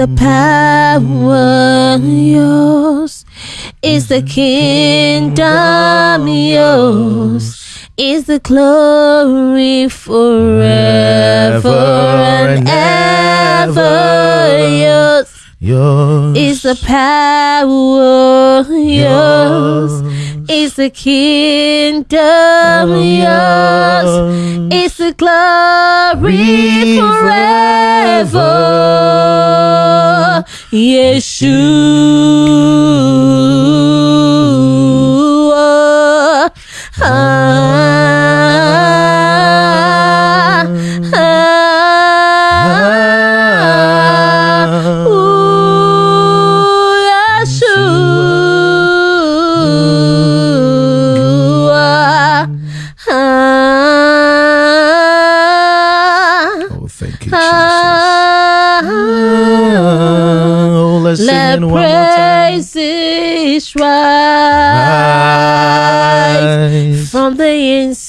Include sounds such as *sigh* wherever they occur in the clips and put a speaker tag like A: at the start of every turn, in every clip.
A: the power yours? Is the kingdom yours? Is the glory forever and ever yours?
B: Yours.
A: Is the power yours? Is the kingdom yours? Is the glory forever? Yeshua. Ah,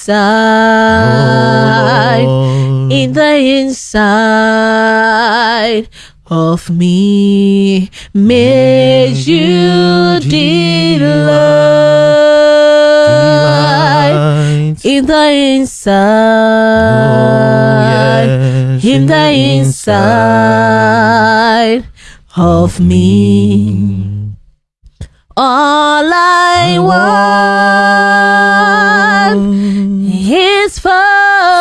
A: inside,
B: Oh,
A: in the inside of me. May you delight
B: delight.
A: in the oh, inside,
B: Oh, yes,
A: in the inside of me. All I want is for,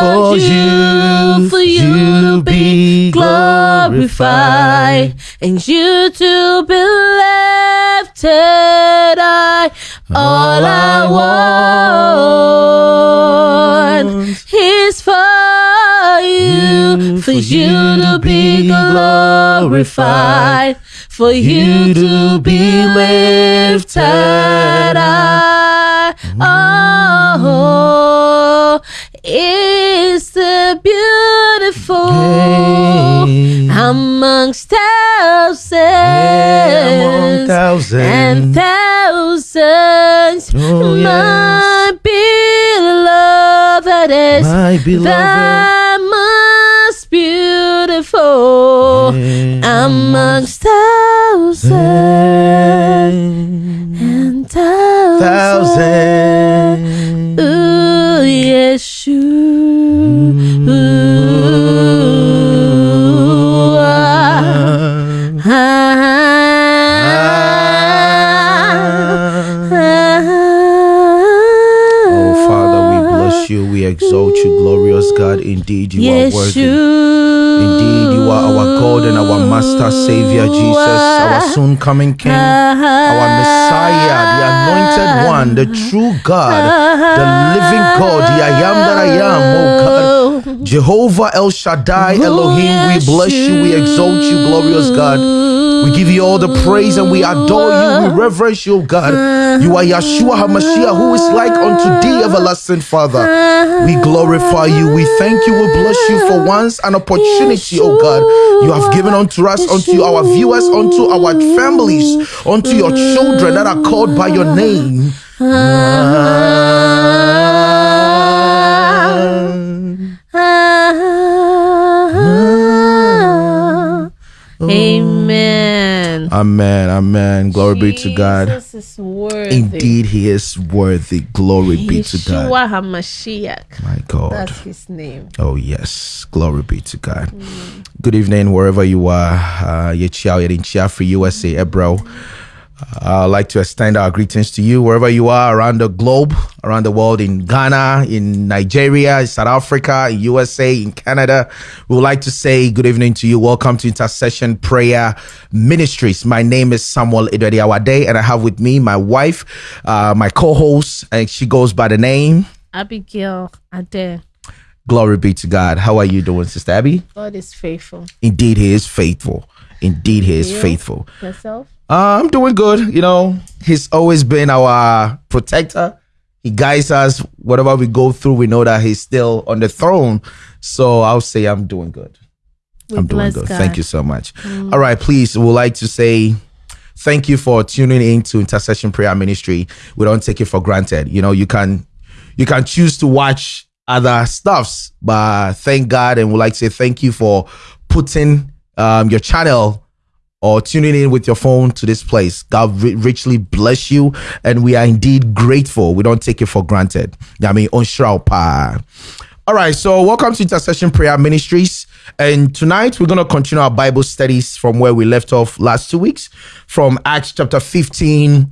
B: For
A: you,
B: you,
A: for you to be glorified, and you to be lifted high. All I want is for you, for you to be glorified, for you to be lifted high. Oh, it's the beautiful
B: Hey.
A: amongst thousands
B: among thousands.
A: and thousands.
B: Oh, yes.
A: My beloved is
B: My beloved.
A: the most beautiful
B: Yeah.
A: amongst thousands and thousands.
B: Thousands. Acho you. We exalt you, glorious God. Indeed, you are worthy. Indeed, you are our God and our Master, Savior, Jesus, our soon coming King, our Messiah, the anointed one, the true God, the living God, the I am that I am, oh God. Jehovah El Shaddai, Elohim, we bless you, we exalt you, glorious God. We give you all the praise and we adore you, we reverence you, oh God. You are Yeshua HaMashiach, who is like unto thee, everlasting Father. We glorify you, we thank you, we bless you for once an opportunity, oh God. You have given unto us, unto our viewers, unto our families, unto your children that are called by your name.
A: Amen.
B: Amen. Glory be to God.
A: Is worthy.
B: Indeed, He is worthy. Glory be to God.
A: HaMashiach.
B: My God.
A: That's his name.
B: Oh, yes. Glory be to God. Good evening, wherever you are. Uh, Yechiao Yedinchia for USA, Ebro. Uh, I'd like to extend our greetings to you wherever you are around the globe, around the world, in Ghana, in Nigeria, in South Africa, in USA, in Canada. We would like to say good evening to you. Welcome to Intercession Prayer Ministries. My name is Samuel Idwediawade, and I have with me my wife, uh, my co-host, and she goes by the name.
A: Abigail Ade.
B: Glory be to God. How are you doing, Sister Abby?
A: God is faithful.
B: Indeed, He is faithful. Indeed, He is
A: You?
B: faithful.
A: Yourself?
B: Uh, I'm doing good. You know, He's always been our protector. He guides us. Whatever we go through, we know that He's still on the throne. So I'll say I'm doing good.
A: We
B: I'm doing good.
A: God.
B: Thank you so much. All right, please, we would like to say thank you for tuning in to Intercession Prayer Ministry. We don't take it for granted. You know, you can you can choose to watch other stuffs, but thank God and we'd like to say thank you for putting um, your channel or tuning in with your phone to this place. God richly bless you. And we are indeed grateful. We don't take it for granted. I mean, on pa. All right. So welcome to Intercession Prayer Ministries. And tonight we're going to continue our Bible studies from where we left off last two weeks from Acts chapter 15,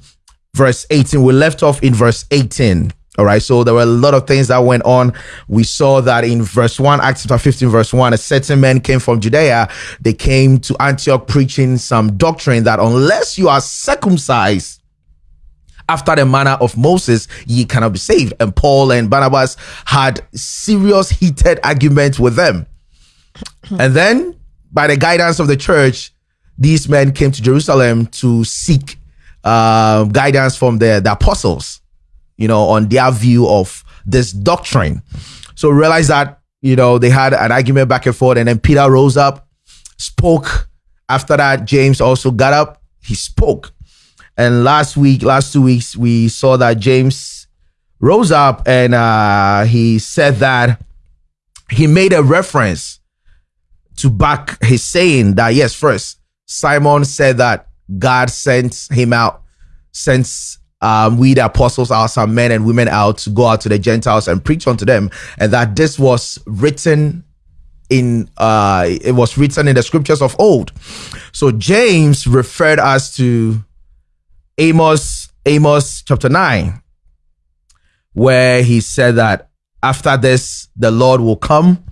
B: verse 18. We left off in verse 18. All right. So there were a lot of things that went on. We saw that in verse 1, Acts chapter 15, verse 1, a certain man came from Judea. They came to Antioch preaching some doctrine that unless you are circumcised, after the manner of Moses, ye cannot be saved. And Paul and Barnabas had serious heated arguments with them. and then, by the guidance of the church, these men came to Jerusalem to seek uh, guidance from the, the apostles you know, on their view of this doctrine. So realize that, you know, they had an argument back and forth, and then Peter rose up, spoke. After that, James also got up, he spoke. And last week, last two weeks, we saw that James rose up and uh, he said that he made a reference to back his saying that, yes, first, Simon said that God sent him out, sent um, we the apostles are some men and women out to go out to the Gentiles and preach unto them, and that this was written in uh it was written in the scriptures of old. So James referred us to Amos, Amos chapter 9, where he said that after this the Lord will come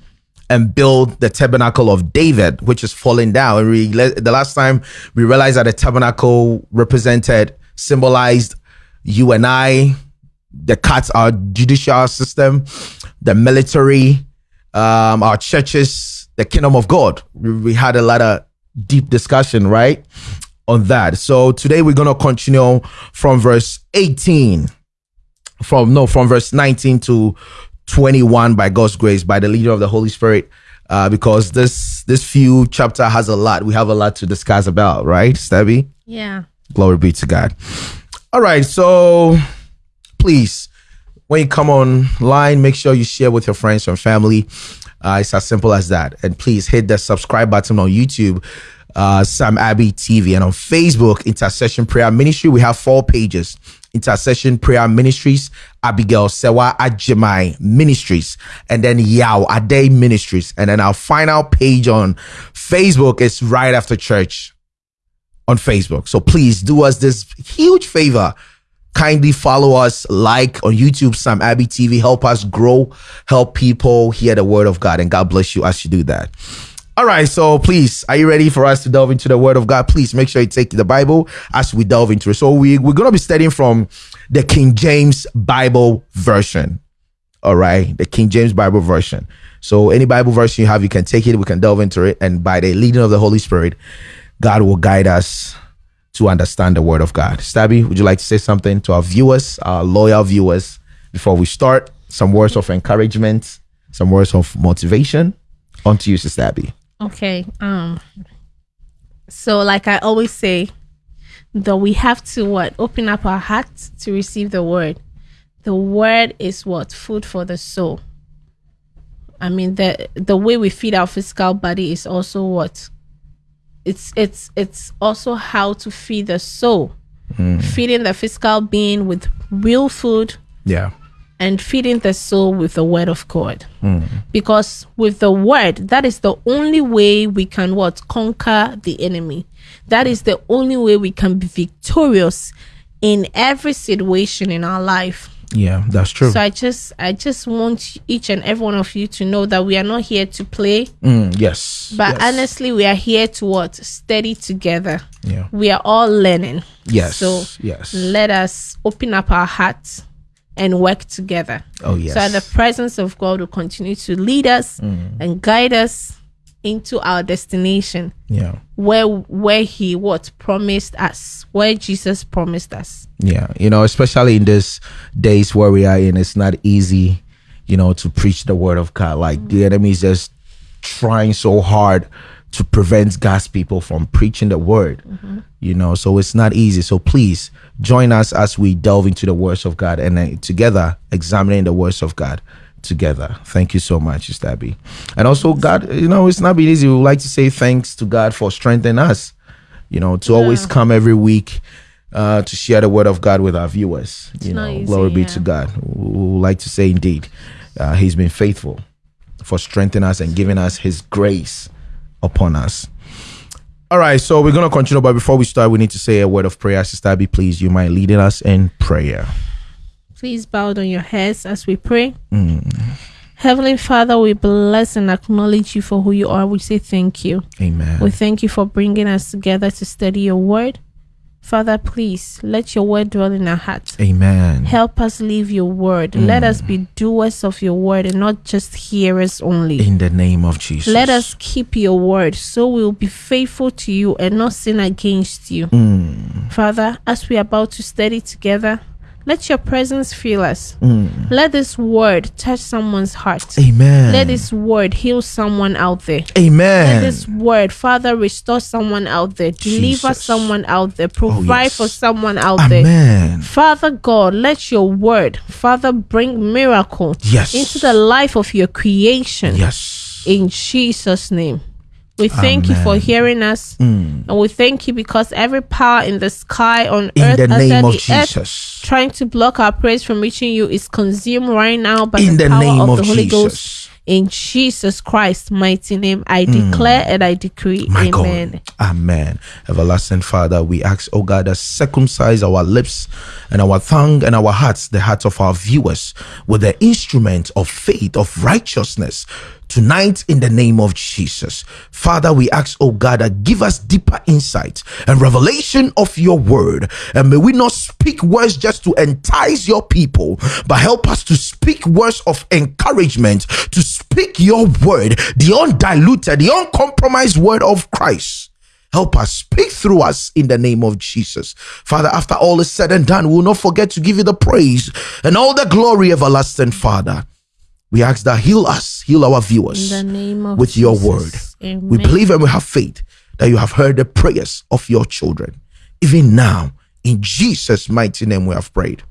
B: and build the tabernacle of David, which is falling down. And we, the last time we realized that the tabernacle represented, symbolized you and I, the cuts, our judicial system, the military, um, our churches, the kingdom of God. We, we had a lot of deep discussion, right, on that. So today we're gonna continue from verse 18, from no, from verse 19 to 21 by God's grace, by the leader of the Holy Spirit. Uh, because this this few chapter has a lot. We have a lot to discuss about, right, Stebby?
A: Yeah.
B: Glory be to God. All right, so please, when you come online, make sure you share with your friends and family. Uh, it's as simple as that. And please hit the subscribe button on YouTube, uh, Sam Abbey TV, and on Facebook, Intercession Prayer Ministry. We have four pages. Intercession Prayer Ministries, Abigail Sewa Ajimai Ministries, and then Yao Ade Ministries. And then our final page on Facebook is right after church on Facebook. So please do us this huge favor. Kindly follow us, like on YouTube, Sam Abbey TV. Help us grow, help people hear the word of God, and God bless you as you do that. All right, so please, are you ready for us to delve into the Word of God? Please make sure you take the Bible as we delve into it. So we we're gonna be studying from the King James Bible version. All right, the King James Bible version. So any Bible version you have, you can take it. We can delve into it, and by the leading of the Holy Spirit, God will guide us to understand the word of God. Stabby, would you like to say something to our viewers, our loyal viewers, before we start? Some words of encouragement, some words of motivation. On to you, Stabby.
A: Okay. Um. So, like I always say, that we have to what open up our hearts to receive the word. The word is what food for the soul. I mean, the the way we feed our physical body is also what it's it's it's also how to feed the soul. Mm. feeding the physical being with real food
B: yeah.
A: and feeding the soul with the word of god. Mm. because with the word that is the only way we can what? Conquer the enemy. That is the only way we can be victorious in every situation in our life
B: yeah, that's true.
A: So I just I just want each and every one of you to know that we are not here to play.
B: Mm, yes.
A: But
B: yes.
A: honestly, we are here to what? Study together.
B: Yeah.
A: We are all learning.
B: Yes.
A: So
B: yes.
A: let us open up our hearts and work together.
B: Oh yes.
A: So the presence of God will continue to lead us mm. and guide us into our destination.
B: Yeah.
A: Where where he what promised us, where Jesus promised us.
B: Yeah. You know, especially in these days where we are in, it's not easy, you know, to preach the word of God. Like mm-hmm. the enemy is just trying so hard to prevent God's people from preaching the word. Mm-hmm. You know, so it's not easy. So please join us as we delve into the words of God and uh, together examining the words of God together. Thank you so much, Stabby. And also, God, you know, it's not been easy. We would like to say thanks to God for strengthening us. you know, to always come every week uh, to share the word of God with our viewers. you know,
A: easy,
B: glory be
A: yeah.
B: to God. We would like to say, indeed, uh, He's been faithful for strengthening us and giving us His grace upon us. All right, so we're going to continue, but before we start, we need to say a word of prayer. Sister Abby, please, you might lead us in prayer.
A: Please bow down your heads as we pray. Heavenly Father, we bless and acknowledge you for who you are. We say thank you.
B: Amen.
A: We thank you for bringing us together to study your word. Father, please let your word dwell in our hearts.
B: Amen.
A: Help us live your word. Let us be doers of your word and not just hearers only.
B: In the name of Jesus.
A: Let us keep your word so we will be faithful to you and not sin against you.
B: Mm.
A: Father, as we are about to study together, let your presence fill us.
B: Mm.
A: Let this word touch someone's heart.
B: Amen.
A: Let this word heal someone out there.
B: Amen.
A: Let this word, Father, restore someone out there, deliver
B: Jesus.
A: someone out there, provide
B: yes.
A: for someone out there.
B: Amen.
A: Father God, let your word, Father, bring miracle
B: Yes.
A: into the life of your creation.
B: Yes.
A: In Jesus' name. We thank you for hearing us.
B: Mm.
A: And we thank you because every power in the sky, on
B: In
A: earth,
B: the name of
A: the earth,
B: Jesus.
A: trying to block our praise from reaching you is consumed right now by
B: In
A: the
B: the
A: power
B: name
A: of,
B: of
A: the Holy Ghost. In Jesus Christ's mighty name, I declare and I decree.
B: Mm. My
A: Amen.
B: God. Amen. Everlasting Father, we ask, oh God, that circumcise our lips and our tongue and our hearts, the hearts of our viewers, with the instrument of faith, of righteousness. Tonight, in the name of Jesus, Father, we ask, oh God, that give us deeper insight and revelation of your word. And may we not speak words just to entice your people, but help us to speak words of encouragement, to speak your word, the undiluted, the uncompromised word of Christ. Help us, speak through us in the name of Jesus. Father, after all is said and done, we will not forget to give you the praise and all the glory, everlasting Father. We ask that heal us, heal our viewers
A: In the name of
B: with your word.
A: Amen.
B: We believe and we have faith that you have heard the prayers of your children. Even now, in Jesus' mighty name, we have prayed.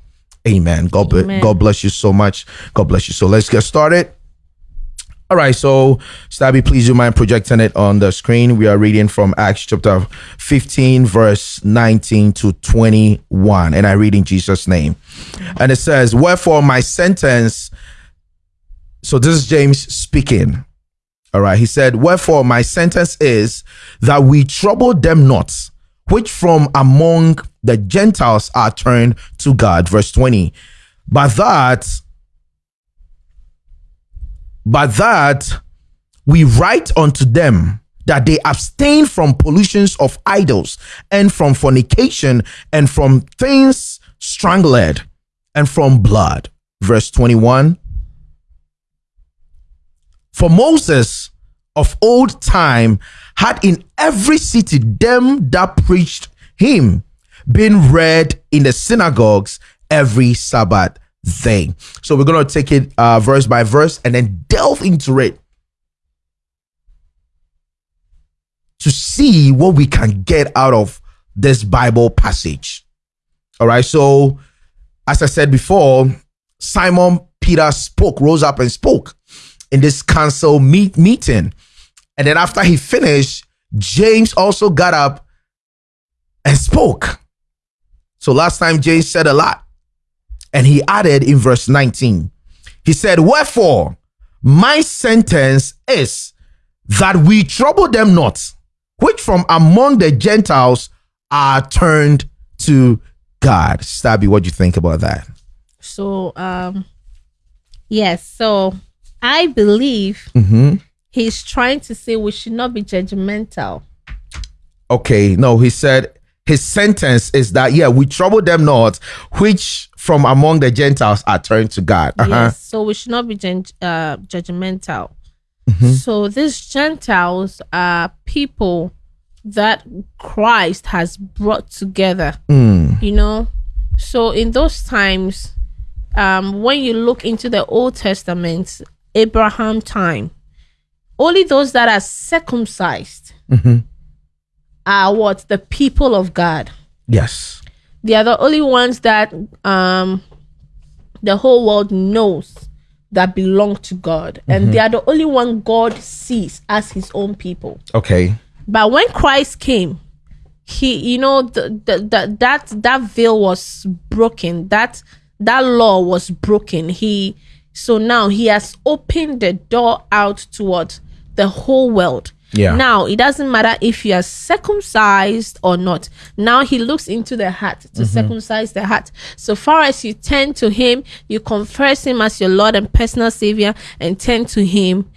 B: Amen. God,
A: Amen.
B: God bless you so much. God bless you. So let's get started. All right, so Stabby, please do mind projecting it on the screen. We are reading from Acts chapter 15, verse 19 to 21. And I read in Jesus' name. And it says, Wherefore my sentence. So this is James speaking. All right. He said, Wherefore my sentence is that we trouble them not, which from among the Gentiles are turned to God. Verse 20. But that, but that we write unto them that they abstain from pollutions of idols and from fornication and from things strangled and from blood. Verse 21. For Moses of old time had in every city them that preached him, being read in the synagogues every Sabbath day. So we're going to take it uh, verse by verse and then delve into it to see what we can get out of this Bible passage. All right. So, as I said before, Simon Peter spoke, rose up and spoke in this council meet, meeting. And then after he finished, James also got up and spoke. So last time James said a lot. And he added in verse 19, he said, Wherefore, my sentence is that we trouble them not, which from among the Gentiles are turned to God. Stabby, what do you think about that?
A: So, um, yes. So, I believe
B: Mm-hmm.
A: he's trying to say we should not be judgmental.
B: Okay, no, he said his sentence is that yeah, we trouble them not, which from among the Gentiles are turned to God. Uh-huh.
A: Yes. So we should not be gen- uh, judgmental.
B: Mm-hmm.
A: So these Gentiles are people that Christ has brought together.
B: Mm,
A: You know. So in those times, um, when you look into the Old Testament, Abraham time, only those that are circumcised
B: Mhm.
A: are what the people of God.
B: yes.
A: They are the only ones that um the whole world knows that belong to God. And they are the only one God sees as his own people.
B: Okay.
A: But when Christ came, he you know the, the, the that that veil was broken that that law was broken he so now he has opened the door out toward the whole world
B: Yeah.
A: now it doesn't matter if you are circumcised or not now he looks into the heart to
B: Mm-hmm.
A: circumcise the heart so far as you turn to him you confess him as your lord and personal savior and turn to him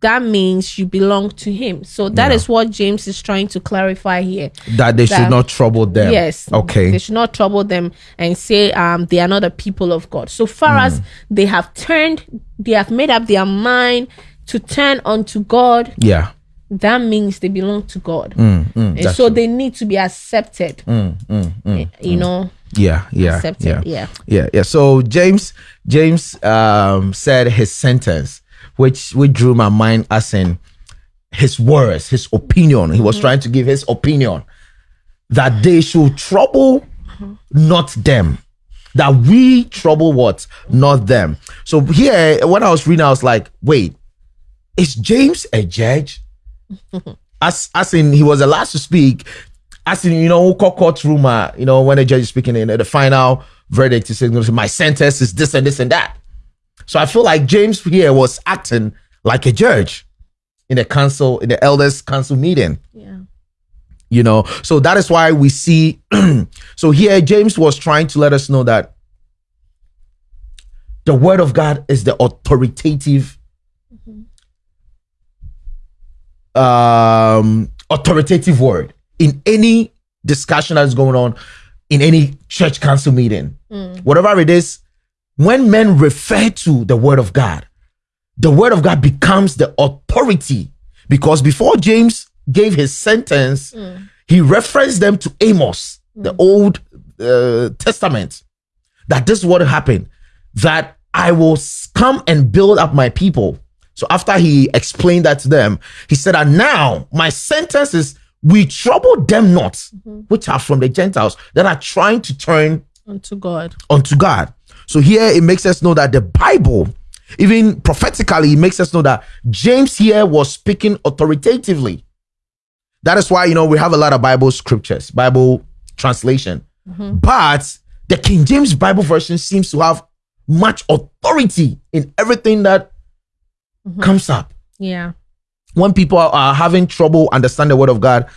A: that means you belong to him so that is
B: Yeah.
A: what james is trying to clarify here
B: That they should not trouble them.
A: Yes.
B: Okay.
A: They should not trouble them and say um they are not the people of God. So far
B: Hmm.
A: as they have turned, they have made up their mind to turn unto God,
B: yeah.
A: That means they belong to God.
B: Mm,
A: mm
B: and
A: so
B: true.
A: they need to be accepted.
B: mm, mm, mm eh,
A: you know,
B: Yeah. Yeah.
A: accepted.
B: Yeah.
A: Yeah.
B: Yeah, yeah. So James James um said his sentence, which which drew my mind as in his words, his opinion. He was mm-hmm. trying to give his opinion that they should trouble mm-hmm. not them. That we trouble what? Not them. So here, when I was reading, I was like, wait, is James a judge? As as in he was the last to speak. As in, you know, court uh, you know, when the judge is speaking in the final verdict, he says, my sentence is this and this and that. So I feel like James here was acting like a judge in the council, in the elders council meeting
A: Yeah.
B: you know so that is why we see *clears throat* so here james was trying to let us know that the word of god is the authoritative um authoritative word in any discussion that's going on in any church council meeting. Whatever it is when men refer to the word of god the word of God becomes the authority because before James gave his sentence, he referenced them to Amos, the Old uh, Testament, that this is what happened, that I will come and build up my people. So after he explained that to them, he said, and now my sentence is, we trouble them not, mm-hmm. which are from the Gentiles that are trying to turn
A: Unto God.
B: unto God. So here it makes us know that the Bible, even prophetically, it makes us know that James here was speaking authoritatively. That is why, you know, we have a lot of Bible scriptures, Bible translation. Mm-hmm. But the King James Bible version seems to have much authority in everything that Mm-hmm. comes up
A: Yeah.
B: when people are, are having trouble understand the word of God,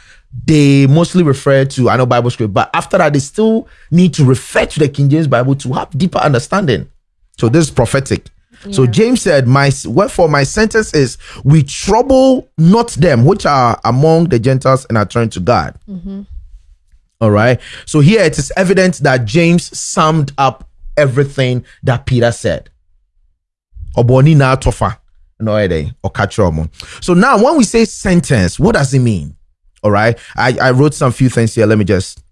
B: they mostly refer to I know Bible script, but after that, they still need to refer to the King James Bible to have deeper understanding. So this is prophetic. So James said, "My wherefore my sentence is, we trouble not them which are among the Gentiles and are turned to God." Mm-hmm. All right. So here it is evident that James summed up everything that Peter said. Oboni na tofa. No, eh, or catch So now when we say sentence, what does it mean? All right. I, I wrote some few things here. Let me just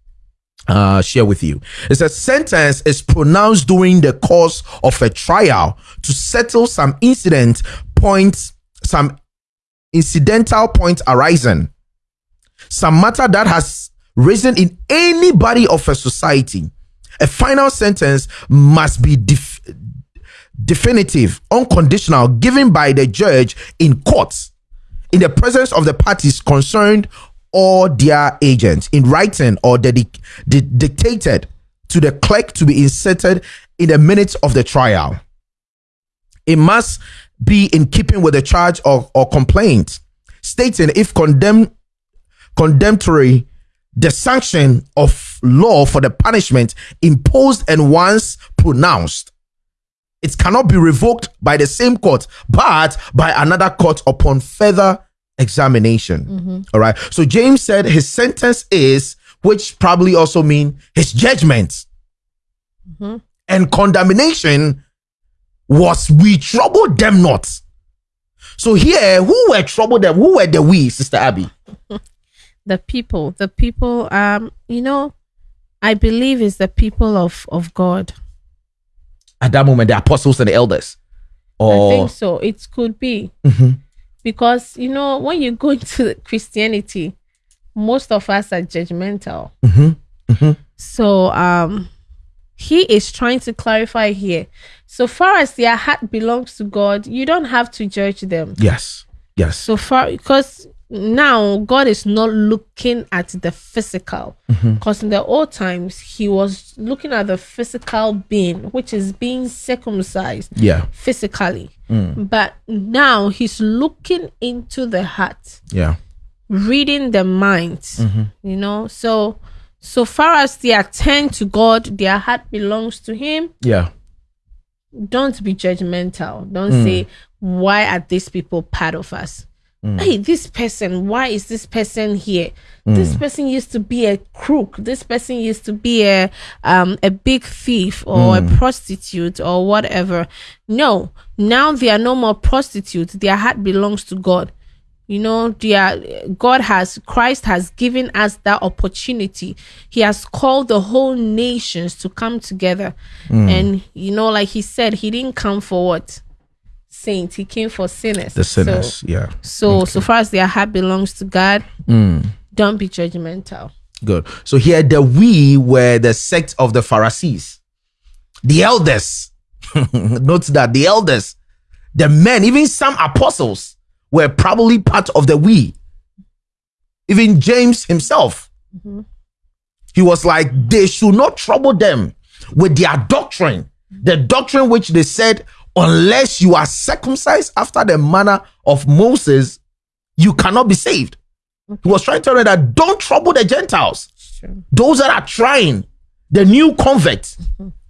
B: uh, share with you. It says sentence is pronounced during the course of a trial to settle some incident points, some incidental point arising, some matter that has risen in any body of a society. A final sentence must be def- definitive, unconditional, given by the judge in court in the presence of the parties concerned or their agents in writing or di- dictated to the clerk to be inserted in the minutes of the trial. It must be in keeping with the charge or, or complaint, stating if condemn, condemnatory the sanction of law for the punishment imposed and once pronounced it cannot be revoked by the same court, but by another court upon further examination. All right. So James said his sentence is, which probably also mean his judgment and condemnation was we troubled them not. So here, who were troubled them? Who were the we, Sister Abby? *laughs*
A: The people. The people, um, you know, I believe is the people of, of God.
B: At that moment, the apostles and the elders.
A: I think so. It could be. Mm-hmm. Because, you know, when you go *laughs* into Christianity, most of us are judgmental. Mm-hmm. Mm-hmm. So um he is trying to clarify here. So far as their heart belongs to God, you don't have to judge them.
B: yes, yes,
A: So far because now God is not looking at the physical. Mm-hmm. Because in the old times he was looking at the physical being which is being circumcised
B: Yeah.
A: physically. Mm. But now he's looking into the heart.
B: Yeah.
A: reading the mind. Mm-hmm. You know so so far as they attend to god their heart belongs to him.
B: Yeah.
A: don't be judgmental. Don't mm. say why are these people part of us Mm. hey this person why is this person here? Mm. This person used to be a crook. This person used to be a um a big thief or a mm. prostitute or whatever. No now they are no more prostitutes. Their heart belongs to god. You know their god has christ has given us that opportunity. He has called the whole nations to come together. And you know like he said he didn't come for what saints he came for sinners
B: The
A: So-
B: sinners. yeah.
A: so, so far as their heart belongs to God, hmm. don't be judgmental.
B: Good. So here the we were the sect of the Pharisees, the elders. *laughs* Note that the elders, the men, even some apostles were probably part of the we. Even James himself, mm-hmm. he was like, they should not trouble them with their doctrine, the doctrine which they said, unless you are circumcised after the manner of Moses, you cannot be saved. He was trying to tell them that don't trouble the Gentiles
A: True.
B: those that are trying the new converts *laughs*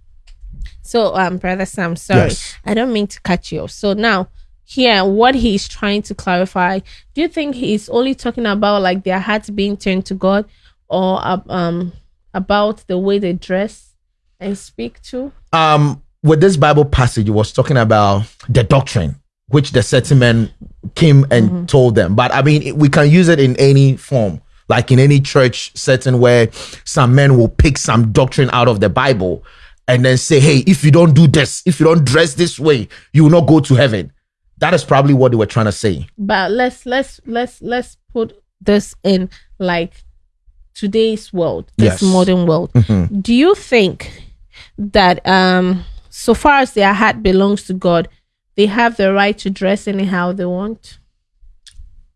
A: So, um, brother Sam, sorry,
B: Yes.
A: I don't mean to cut you off. So now, here, what he's trying to clarify, do you think he's only talking about like their hearts being turned to God, or uh, um about the way they dress and speak to?
B: um with this bible passage it was talking about the doctrine which the certain men came and told them. But i mean it- we can use it in any form. Like in any church setting where some men will pick some doctrine out of the bible and then say hey if you don't do this if you don't dress this way you will not go to heaven. That is probably what they were trying to say.
A: But let's let's let's let's put this in like today's world, this
B: Yes.
A: modern world. Do you think that um so far as their heart belongs to God, they have the right to dress anyhow they want?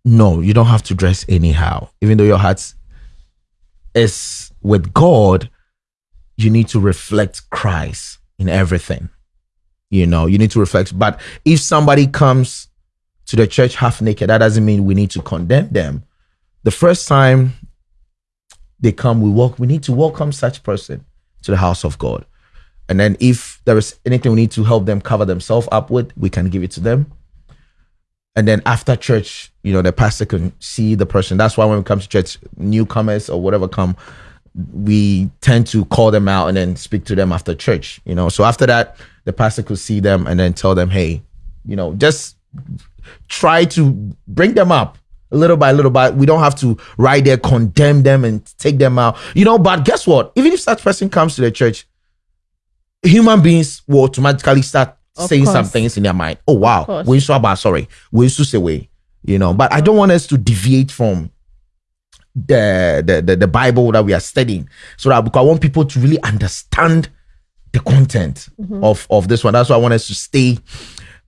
B: no, you don't have to dress anyhow. Even though your heart is with God, you need to reflect Christ in everything. You know, you need to reflect. But if somebody comes to the church half naked, that doesn't mean we need to condemn them. The first time they come, we walk, we need to welcome such person to the house of God. And then if there is anything we need to help them cover themselves up with, we can give it to them and then after church, you know, the pastor can see the person. That's why when we come to church, newcomers or whatever come, we tend to call them out and then speak to them after church. You know, so after that, the pastor could see them and then tell them, hey, you know, just try to bring them up a little by little. But we don't have to right there condemn them and take them out. You know, but guess what? Even if such person comes to the church, human beings will automatically start
A: Of
B: saying some things in their mind. Oh wow, we saw about sorry, we used to say way, you know. But I don't want us to deviate from the, the the the Bible that we are studying, so that because I want people to really understand the content of of this one. That's why I want us to stay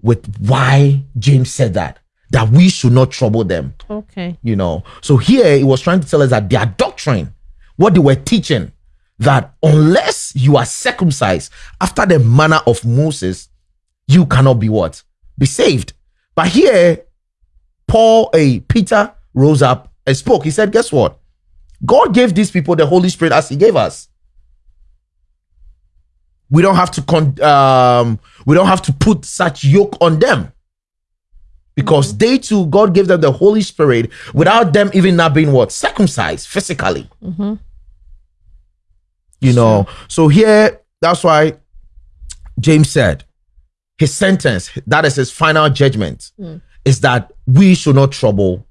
B: with why James said that that we should not trouble them
A: Okay.
B: you know. So here he was trying to tell us that their doctrine, what they were teaching, that unless you are circumcised after the manner of Moses, you cannot be what? Be saved. But here, Paul, a Peter rose up and spoke. He said, Guess what? God gave these people the Holy Spirit as He gave us. We don't have to con- um, we don't have to put such yoke on them because they too god gave them the holy spirit without them even not being what circumcised physically you know? So here that's why james said his sentence that is his final judgment hmm. is that we should not trouble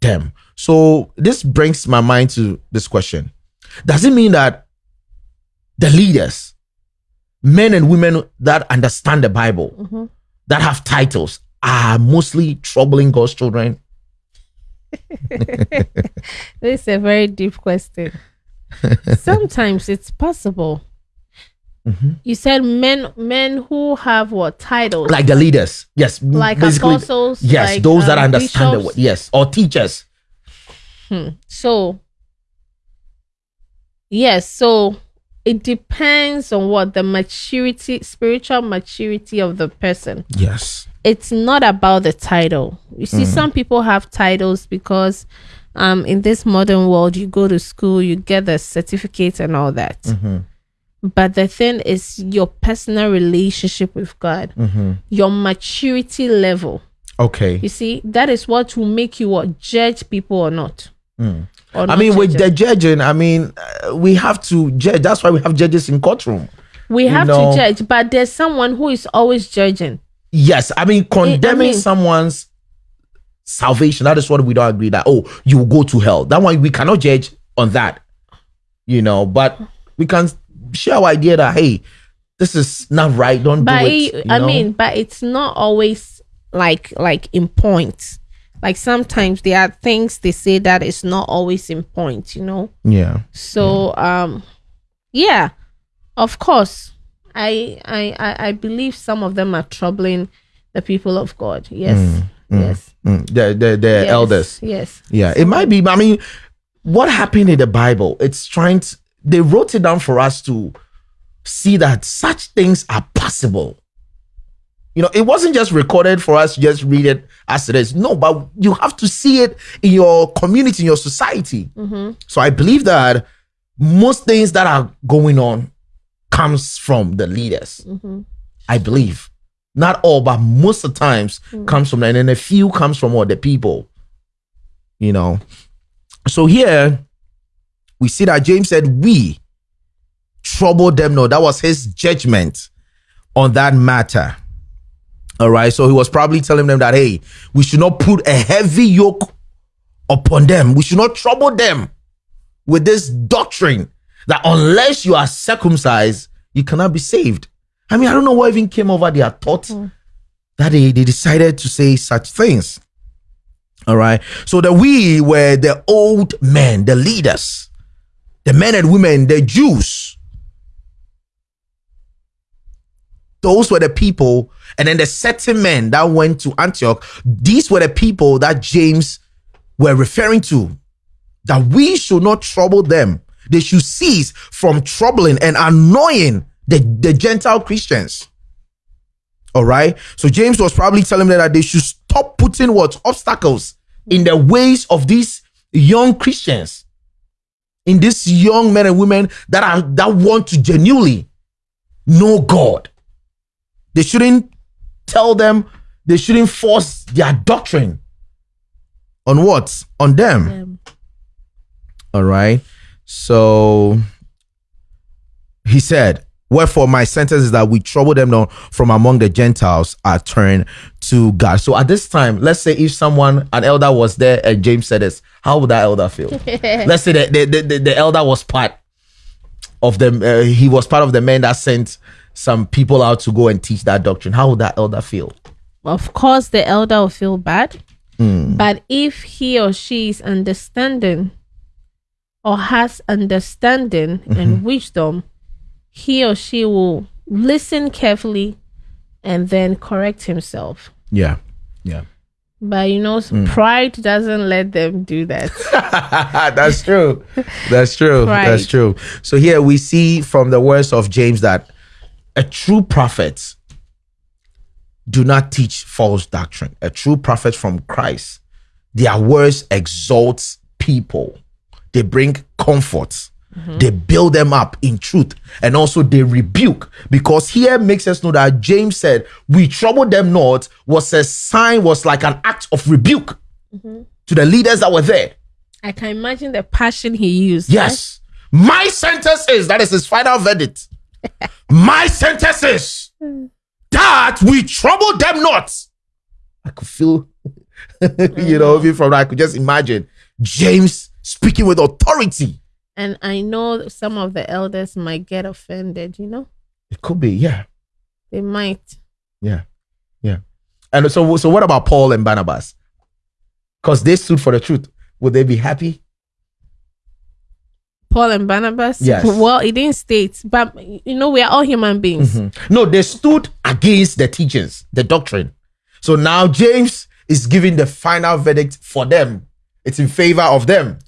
B: them. So this brings my mind to this question. Does it mean that the leaders men and women that understand the bible mm-hmm. that have titles are mostly troubling God's children? *laughs*
A: This is a very deep question. *laughs* Sometimes it's possible.
B: Mm-hmm.
A: You said men men who have what titles?
B: Like the leaders, yes,
A: Like apostles,
B: yes,
A: like,
B: those that
A: um,
B: understand the word, yes, or teachers,
A: Hmm. So, yes, so it depends on what the maturity, spiritual maturity of the person.
B: Yes.
A: It's not about the title. You see, some people have titles because um, in this modern world, you go to school, you get the certificate and all that. But the thing is your personal relationship with God, your maturity level.
B: Okay.
A: You see, that is what will make you what judge people or not. Or
B: Hmm. I
A: not
B: mean, with the judging, I mean, uh, we have to judge. That's why we have judges in courtroom.
A: we have
B: know-
A: to judge, but there's someone who is always judging.
B: Yes, I mean, condemning
A: mean-
B: someone's salvation. That is what we don't agree that. Oh, you will go to hell. That one we cannot judge on that. You know, but we can share our idea that hey, this is not right. Don't
A: But
B: do it.
A: it- I
B: know?
A: mean, but it's not always like like in point. Like sometimes there are things they say that is not always in point, you know.
B: yeah.
A: So um yeah, of course. I I I, I believe some of them are troubling the people of God. Yes. Mm, yes.
B: Mm, the the, the
A: yes,
B: elders.
A: Yes.
B: Yeah, it might be. I mean, what happened in the Bible? It's trying to. They wrote it down for us to see that such things are possible. You know, it wasn't just recorded for us just read it as it is. No, but you have to see it in your community, in your society. Mm-hmm. So I believe that most things that are going on comes from the leaders. Mm-hmm. I believe. Not all, but most of the times hmm. comes from them. And then a few comes from other people. You know. So here we see that James said, We trouble them. No, that was his judgment on that matter. All right. So he was probably telling them that, hey, we should not put a heavy yoke upon them. We should not trouble them with this doctrine that unless you are circumcised, you cannot be saved. I mean, I don't know what even came over their thoughts mm. that they, they decided to say such things. All right. So the we were the old men, the leaders, the men and women, the Jews. Those were the people, and then the certain men that went to Antioch. These were the people that James were referring to. That we should not trouble them. They should cease from troubling and annoying the, the Gentile Christians. All right. So James was probably telling them that they should stop putting what obstacles in the ways of these young Christians, in these young men and women that are that want to genuinely know God. They shouldn't tell them, they shouldn't force their doctrine on what? On them.
A: Um,
B: All right. So he said, Wherefore my sentence is that we trouble them not from among the Gentiles are turned to God. So at this time, let's say if someone, an elder was there and James said this, how would that elder feel? *laughs* let's say that the, the, the, the elder was part of them, uh, he was part of the men that sent some people out to go and teach that doctrine. How would that elder feel?
A: of course the elder will feel bad.
B: Hmm.
A: But if he or she is understanding or has understanding
B: Mm-hmm.
A: and wisdom, he or she will listen carefully and then correct himself.
B: Yeah. Yeah.
A: But you know,
B: Hmm.
A: pride doesn't let them do that. *laughs*
B: That's true. That's true.
A: Right.
B: That's true. So here we see from the words of James that a true prophet do not teach false doctrine. A true prophet from Christ, their words exalt people. They bring comfort. Mm-hmm. They build them up in truth and also they rebuke because here makes us know that James said, We trouble them not was a sign, was like an act of rebuke mm-hmm. to the leaders that were there.
A: I can imagine the passion he used.
B: Yes. My sentence is that is his final verdict. *laughs* My sentence is that we trouble them not. I could feel, *laughs* you know, mm-hmm. even from that, I could just imagine James speaking with authority.
A: And I know some of the elders might get offended, you know?
B: It could be, yeah,
A: They might.
B: yeah, yeah. And so, so what about Paul and Barnabas? Because they stood for the truth. Would they be happy?
A: Paul and Barnabas?
B: Yes.
A: Well, it didn't state, but you know, we are all human beings. Mm-hmm.
B: No, they stood against the teachings, the doctrine. So now James is giving the final verdict for them. it's in favor of them.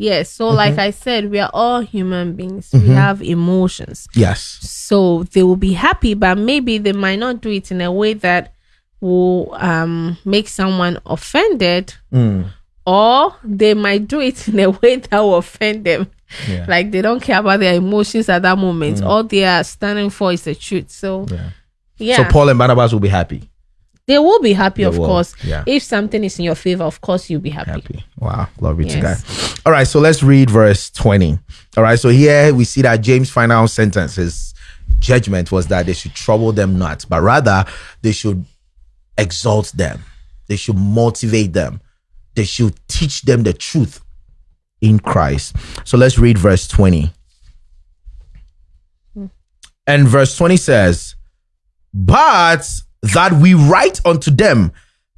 A: Yes. So,
B: Mm-hmm.
A: like I said, we are all human beings. We have emotions.
B: Yes.
A: So they will be happy, but maybe they might not do it in a way that will um, make someone offended,
B: Mm.
A: or they might do it in a way *laughs* that will offend them.
B: Yeah. Mm.
A: Like they don't care about their emotions at that moment. All they are standing for is the truth. So,
B: Yeah.
A: yeah,
B: So Paul and Barnabas will be happy.
A: They will be happy,
B: They
A: of
B: will,
A: course.
B: yeah.
A: If something is in your favor, of course, you'll be happy.
B: Happy. Wow. Glory to
A: Yes.
B: God. All right. So let's read verse 20. All right. So here we see that James' final sentence, his judgment was that they should trouble them not, but rather they should exalt them. They should motivate them. They should teach them the truth in Christ. So let's read verse 20. Hmm. And verse 20 says, But that we write unto them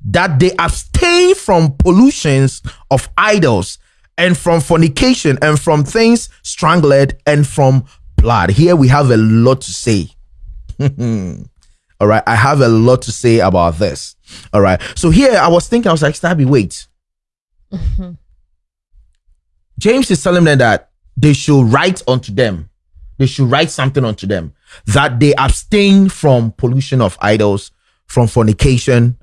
B: that they abstain from pollutions of idols and from fornication and from things strangled and from blood. Here we have a lot to say. *laughs* All right. I have a lot to say about this. All right. So here I was thinking, I was like, Stabby, wait. Mm-hmm. James is telling them that they should write unto them. They should write something unto them that they abstain from pollution of idols, from fornication,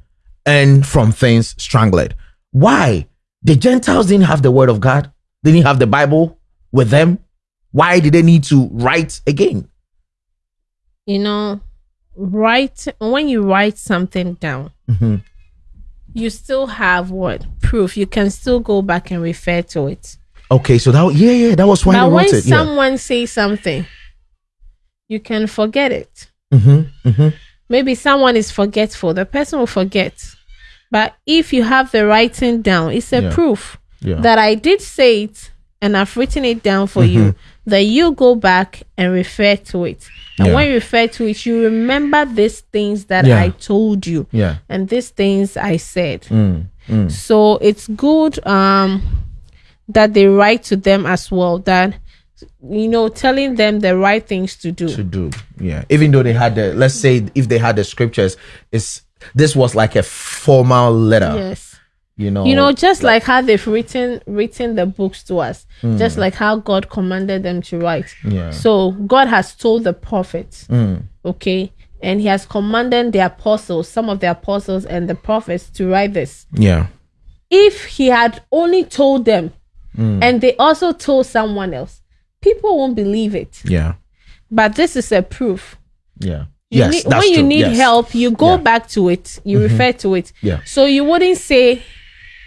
B: and from things strangled. Why? The Gentiles didn't have the word of God. They didn't have the Bible with them. Why did they need to write again?
A: You know, write when you write something down,
B: Mhm.
A: you still have what proof. You can still go back and refer to it.
B: Okay, so that yeah, yeah, that was why
A: but when
B: it. Yeah.
A: someone says something, you can forget it.
B: Mm-hmm, mm-hmm.
A: Maybe someone is forgetful. The person will forget. But if you have the writing down, it's a
B: Yeah.
A: proof
B: Yeah.
A: that I did say it and I've written it down for you. That you go back and refer to it. And
B: Yeah.
A: when you refer to it, you remember these things that. I told you
B: yeah.
A: and these things I said.
B: Mm, mm.
A: So it's good um that they write to them as well. That you know, telling them the right things to do.
B: to do. Yeah. Even though they had the let's say if they had the scriptures, it's this was like a formal letter.
A: yes.
B: You know.
A: you know just like how they've written written the books to us
B: Mm.
A: just like how god commanded them to write
B: Yeah.
A: so god has told the prophets
B: Mm.
A: okay and he has commanded the apostles some of the apostles and the prophets to write this
B: Yeah.
A: if he had only told them
B: Mm.
A: and they also told someone else people won't believe it
B: Yeah.
A: but this is a proof
B: Yeah.
A: you
B: yes.
A: need,
B: that's
A: when you
B: true.
A: need
B: Yes.
A: help you go
B: Yeah. Mm-hmm.
A: back to it you refer to it
B: Yeah.
A: so you wouldn't say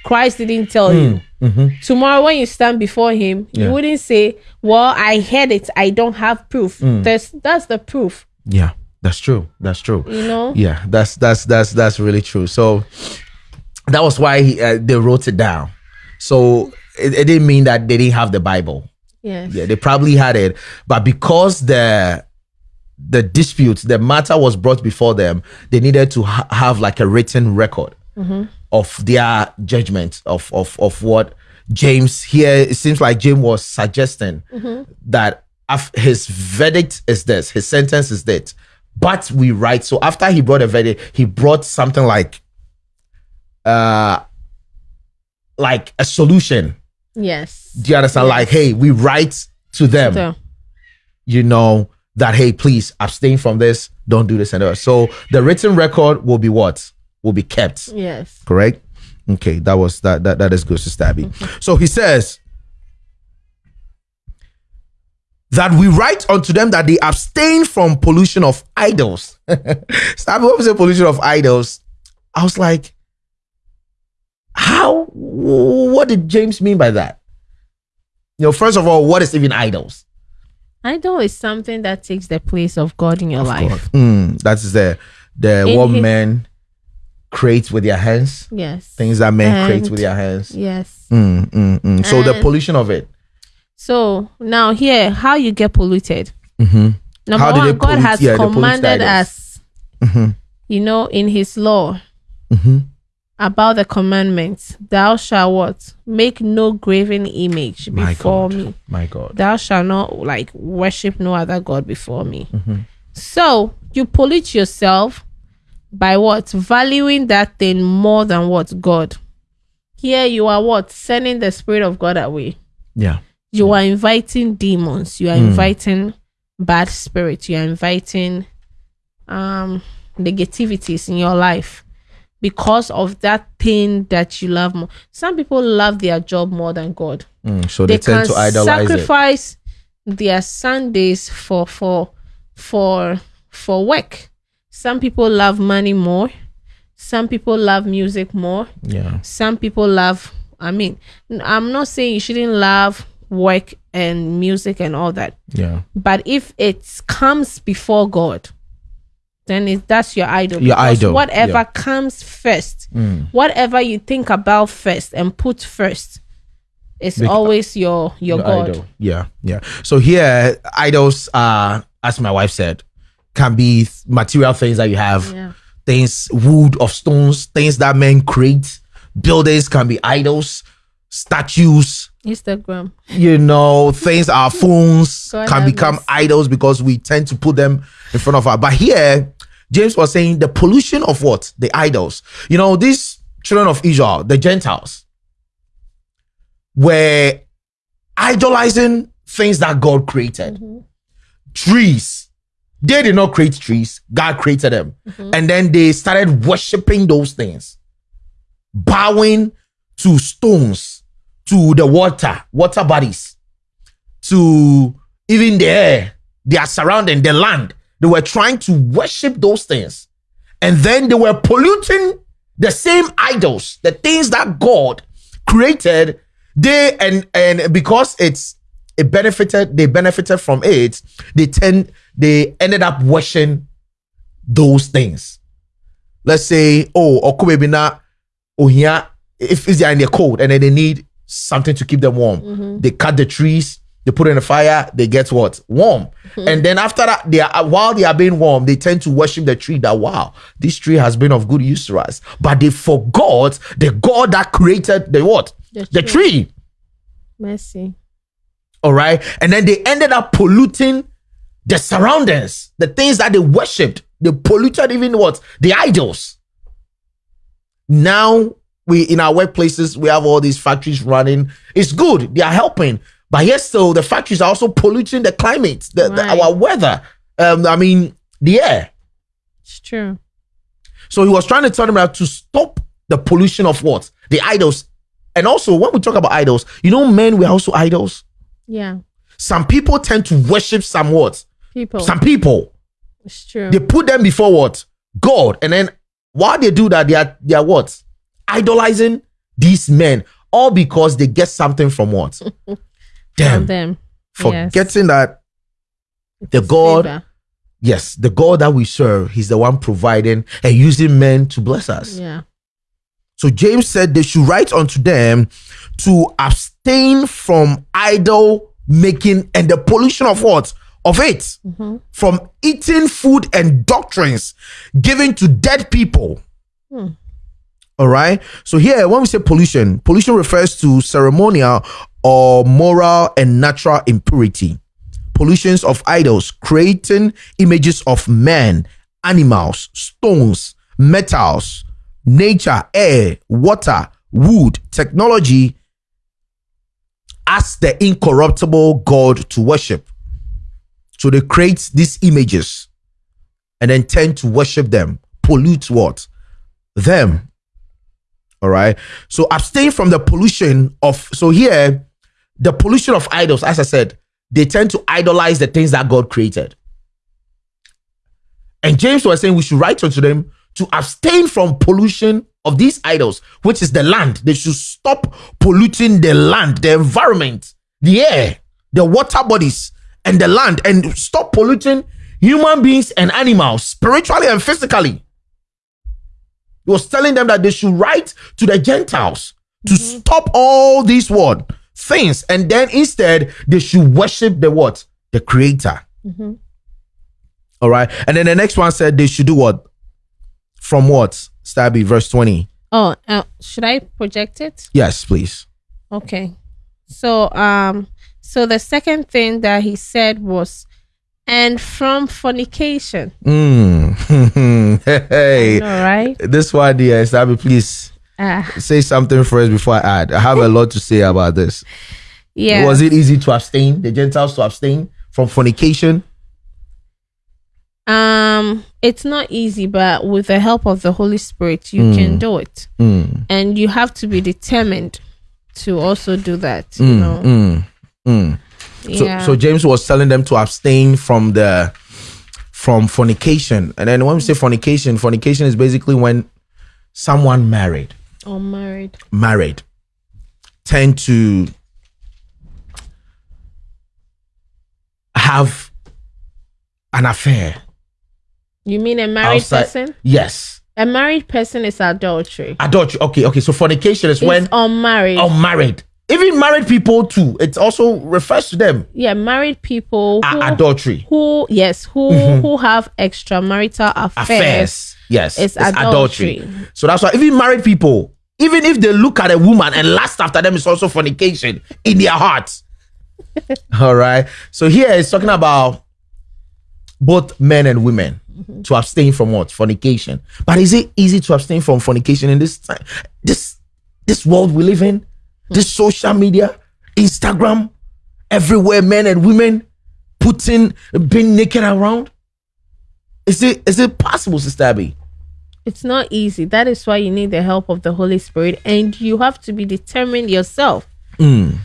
A: christ didn't tell you
B: Mhm.
A: tomorrow when you stand before him
B: Yeah.
A: you wouldn't say well i heard it i don't have proof
B: Mm.
A: There's, that's the proof
B: Yeah. That's true. That's true.
A: you know
B: Yeah. That's that's that's that's really true. So that was why he, uh, they wrote it down. So it, it didn't mean that they didn't have the Bible.
A: Yes
B: Yeah, they probably had it, but because the the dispute, the matter was brought before them, they needed to ha- have like a written record of their judgment of of of what James here. It seems like James was suggesting that af- his verdict is this, his sentence is that. But we write so after he brought a verdict, he brought something like uh like a solution
A: yes
B: do you understand?
A: Yes.
B: Like, hey, we write to them,
A: so
B: you know, that hey, please abstain from this, don't do this and that. So the written record will be what? Will be kept.
A: yes
B: Correct? Okay, that was that that that is good, Sister Abby. So he says that we write unto them that they abstain from pollution of idols. *laughs* Stabby, what was the pollution of idols? I was like, how? What did James mean by that? You know, first of all, what is even idols?
A: idol is something that takes the place of god in your life
B: Mm, that's the the
A: In
B: what
A: his-
B: men create with their hands,
A: yes
B: things that men create with their hands.
A: yes
B: Mm, mm. So the pollution of it.
A: so now here how you get polluted
B: Mm-hmm.
A: number
B: How
A: one god has
B: yeah, they pollute the
A: commanded us
B: Mhm.
A: you know in his law
B: Mm-hmm.
A: About the commandments thou shalt what make no graven image
B: My
A: before
B: God.
A: me
B: My God.
A: thou shalt not like worship no other god before me
B: Mm-hmm.
A: so you pollute yourself by what valuing that thing more than what god Here you are what? Sending the spirit of God away.
B: Yeah.
A: You are inviting demons. You are inviting bad spirits. You are inviting um negativities in your life because of that thing that you love more. Some people love their job more than God.
B: Mm, so they, tend to idolize it.
A: sacrifice their Sundays for for for for work. Some people love money more. Some people love music more.
B: Yeah.
A: Some people love. I mean, I'm not saying you shouldn't love work and music and all that,
B: Yeah.
A: but if it comes before God, then it, that's your idol.
B: Your
A: Because
B: idol,
A: Whatever
B: yeah.
A: comes first,
B: Mm.
A: whatever you think about first and put first, is
B: Bec-
A: always your your,
B: Your
A: God.
B: idol. Yeah. Yeah. So here, idols are, as my wife said, can be material things that you have.
A: Yeah.
B: Things, wood of stones, things that men create. Buildings can be idols, statues,
A: Instagram.
B: you know, things, our *laughs* phones
A: God
B: can become
A: mercy.
B: idols because we tend to put them in front of our. But here, James was saying the pollution of what? The idols. You know, these children of Israel, the Gentiles, were idolizing things that God created. Mm-hmm. Trees. They did not create trees, God created them. Mm-hmm. And then they started worshiping those things, bowing to stones, to the water, water bodies, to even the air, their surrounding, the land. They were trying to worship those things. And then they were polluting the same idols, the things that God created. They and and because it's it benefited, they benefited from it, they tend they ended up worshiping those things. Let's say, oh, Okubebina, Ohia, if, if they're in the cold and then they need something to keep them warm, mm-hmm. they cut the trees, they put it in the fire, they get what? Warm. Hmm. And then after that, they are while they are being warm, they tend to worship the tree that wow, this tree has been of good use to us. But they forgot the God that created the what?
A: The
B: the
A: tree.
B: tree.
A: Mercy.
B: All right. And then they ended up polluting the surroundings, the things that they worshipped. They polluted even what? The idols. Now we in our workplaces, we have all these factories running. It's good, they are helping. But yes, so the factories are also polluting the climate, the, the- our weather. Um, I mean, the air.
A: It's true.
B: So he was trying to tell them that to stop the pollution of what? The idols. And also, when we talk about idols, you know, men were also idols.
A: Yeah.
B: Some people tend to worship some what?
A: People.
B: Some people.
A: it's true.
B: They put them before what? God. And then while they do that, they are they are what? Idolizing these men. All because they get something from what? *laughs* Them.
A: them.
B: Forgetting that the God,
A: favor.
B: yes, the God that we serve, He's the one providing and using men to bless us.
A: Yeah.
B: So James said they should write unto them to abstain from idol making and the pollution of what? Of it. Mm-hmm. From eating food and doctrines given to dead people. Hmm. All right. So here, when we say pollution, pollution refers to ceremonial or moral and natural impurity. Pollutions of idols, creating images of men, animals, stones, metals, nature, air, water, wood, technology as the incorruptible God to worship. So they create these images and then tend to worship them, pollute what? Them. All right. So abstain from the pollution of, so here, the pollution of idols, as I said, they tend to idolize the things that God created. And James was saying we should write unto them to abstain from pollution of these idols, which is the land. They should stop polluting the land, the environment, the air, the water bodies, and the land, and stop polluting human beings and animals, spiritually and physically. He was telling them that they should write to the Gentiles to stop all these what things, and then instead they should worship the what the Creator. All right, and then the next one said they should do what from what Stabby verse twenty.
A: Oh, uh, should I project it?
B: Yes, please.
A: Okay. So um so the second thing that he said was and from fornication.
B: Mm. *laughs* hey,
A: All right.
B: this one, dear Stabby, please.
A: Ah,
B: Say something first before I add. I have a lot to say about this.
A: yeah.
B: Was it easy to abstain, the Gentiles to abstain from fornication?
A: Um, it's not easy, but with the help of the Holy Spirit, you can do it,
B: Mm,
A: and you have to be determined to also do that. You
B: mm,
A: know,
B: mm, mm. So,
A: yeah.
B: so James was telling them to abstain from the from fornication. And then when we say fornication, fornication is basically when someone married,
A: unmarried.
B: married, married tend to have an affair.
A: You mean a married
B: outside-
A: person?
B: Yes.
A: A married person is adultery.
B: Adultery. Okay, okay. So fornication is when
A: it's unmarried.
B: unmarried. Even married people too. It also refers to them.
A: yeah, married people who,
B: adultery.
A: who yes, who mhm. who have extramarital affairs.
B: affairs. Yes,
A: It's adultery.
B: So that's why even married people, even if they look at a woman and lust after them, it's also fornication in their hearts. *laughs* All right. So here it's talking about both men and women mm-hmm. to abstain from what fornication. But is it easy to abstain from fornication in this time, this this world we live in, this social media, Instagram, everywhere, men and women putting being naked around? Is it is it possible, Sister Abby?
A: It's not easy. That is why you need the help of the Holy Spirit, and you have to be determined yourself.
B: Mm.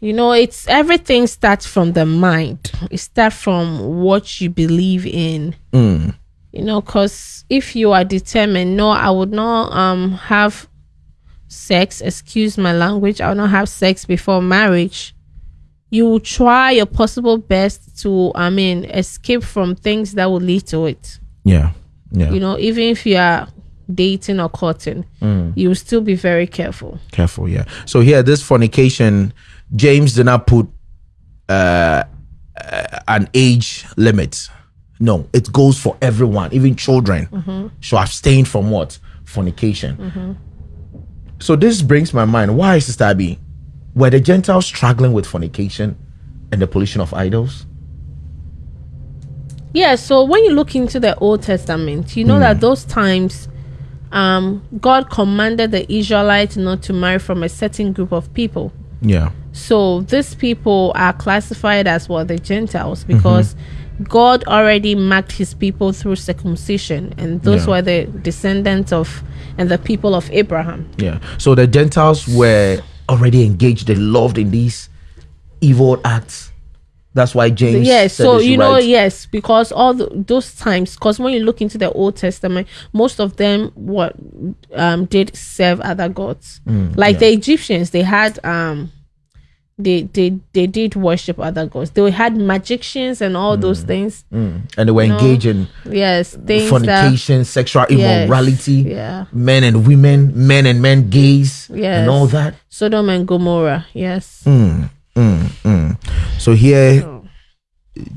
A: You know, it's everything starts from the mind. It starts from what you believe in.
B: Mm.
A: You know, because if you are determined, no, I would not um have sex. Excuse my language. I will not have sex before marriage. You will try your possible best to, I mean, escape from things that will lead to it.
B: Yeah. Yeah.
A: You know, even if you are dating or courting, you will still be very careful.
B: Careful, yeah. So here, this fornication, James did not put uh, uh, an age limit. No, it goes for everyone, even children. So abstain from what fornication. So this brings my mind. Why, Sister Abby, were the Gentiles struggling with fornication and the pollution of idols?
A: Yeah, so when you look into the Old Testament, you know that those times um God commanded the Israelites not to marry from a certain group of people.
B: Yeah.
A: So these people are classified as what the Gentiles because God already marked his people through circumcision and those
B: Yeah.
A: were the descendants of and the people of Abraham.
B: Yeah. So the Gentiles were already engaged. They loved in these evil acts. That's why James.
A: Yes, so you know, yes, because all the, those times, because when you look into the Old Testament, most of them what um did serve other gods,
B: Mm,
A: like the Egyptians, they had um. They, they they did worship other gods. They had magicians and all those things.
B: and they were
A: know,
B: engaged
A: Yes, things that
B: fornication, sexual
A: Yes,
B: immorality,
A: yeah.
B: men and women, men and men gays,
A: Yes.
B: and all that.
A: Sodom and Gomorrah. Yes.
B: Mm, mm, mm. So here,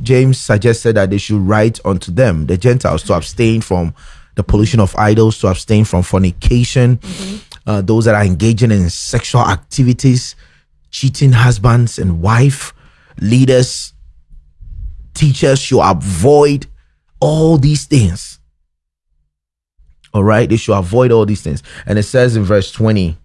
B: James suggested that they should write unto them, the Gentiles, to abstain from the pollution of idols, to abstain from fornication, uh, those that are engaging in sexual activities, cheating husbands and wife, leaders, teachers should avoid all these things. All right, they should avoid all these things. And it says in verse 20.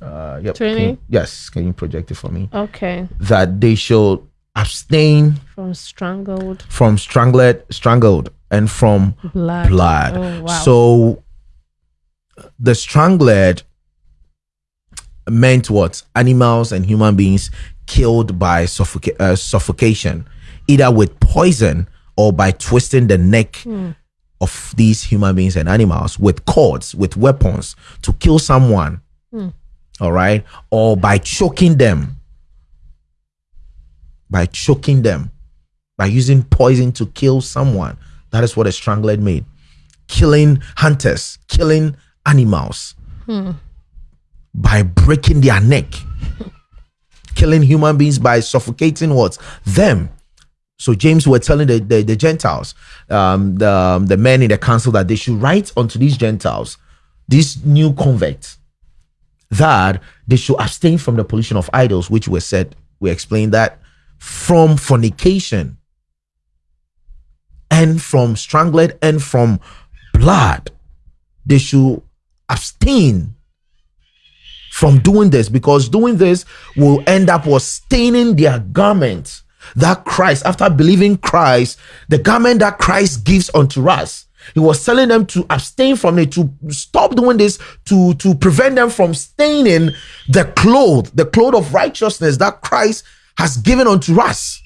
B: Uh, yep. can
A: 20?
B: you- yes, can you project it for me?
A: Okay.
B: That they should abstain
A: From strangled
B: from strangled, strangled, and from
A: blood.
B: blood.
A: Oh, wow.
B: So the strangled meant what? Animals and human beings killed by suffoca- uh, suffocation, either with poison or by twisting the neck
A: Hmm.
B: of these human beings and animals with cords, with weapons to kill someone.
A: Hmm.
B: All right, or by choking them. By choking them, by using poison to kill someone. That is what a strangler made killing hunters, killing animals by breaking their neck, killing human beings by suffocating what them. So James were telling the, the, the Gentiles, um, the um, the men in the council that they should write unto these Gentiles, these new converts, that they should abstain from the pollution of idols, which was said. We explained that from fornication and from strangled and from blood. They should abstain from doing this because doing this will end up was staining their garment that Christ, after believing Christ, the garment that Christ gives unto us. He was telling them to abstain from it, to stop doing this, to, to prevent them from staining the cloth, the cloth of righteousness that Christ has given unto us.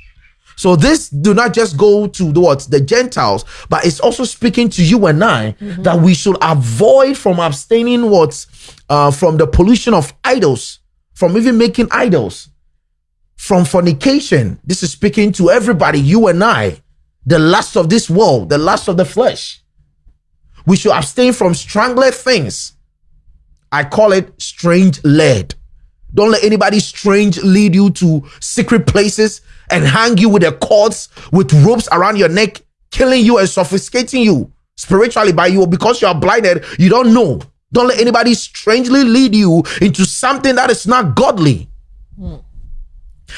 B: So this do not just go to the what the Gentiles, but it's also speaking to you and I mm-hmm. that we should avoid from abstaining what uh, from the pollution of idols, from even making idols, from fornication. This is speaking to everybody, you and I, the lust of this world, the lust of the flesh. We should abstain from strangler things. I call it strange led. Don't let anybody strange lead you to secret places and hang you with the cords with ropes around your neck, killing you and suffocating you spiritually by you because you are blinded. You don't know. Don't let anybody strangely lead you into something that is not godly. Mm.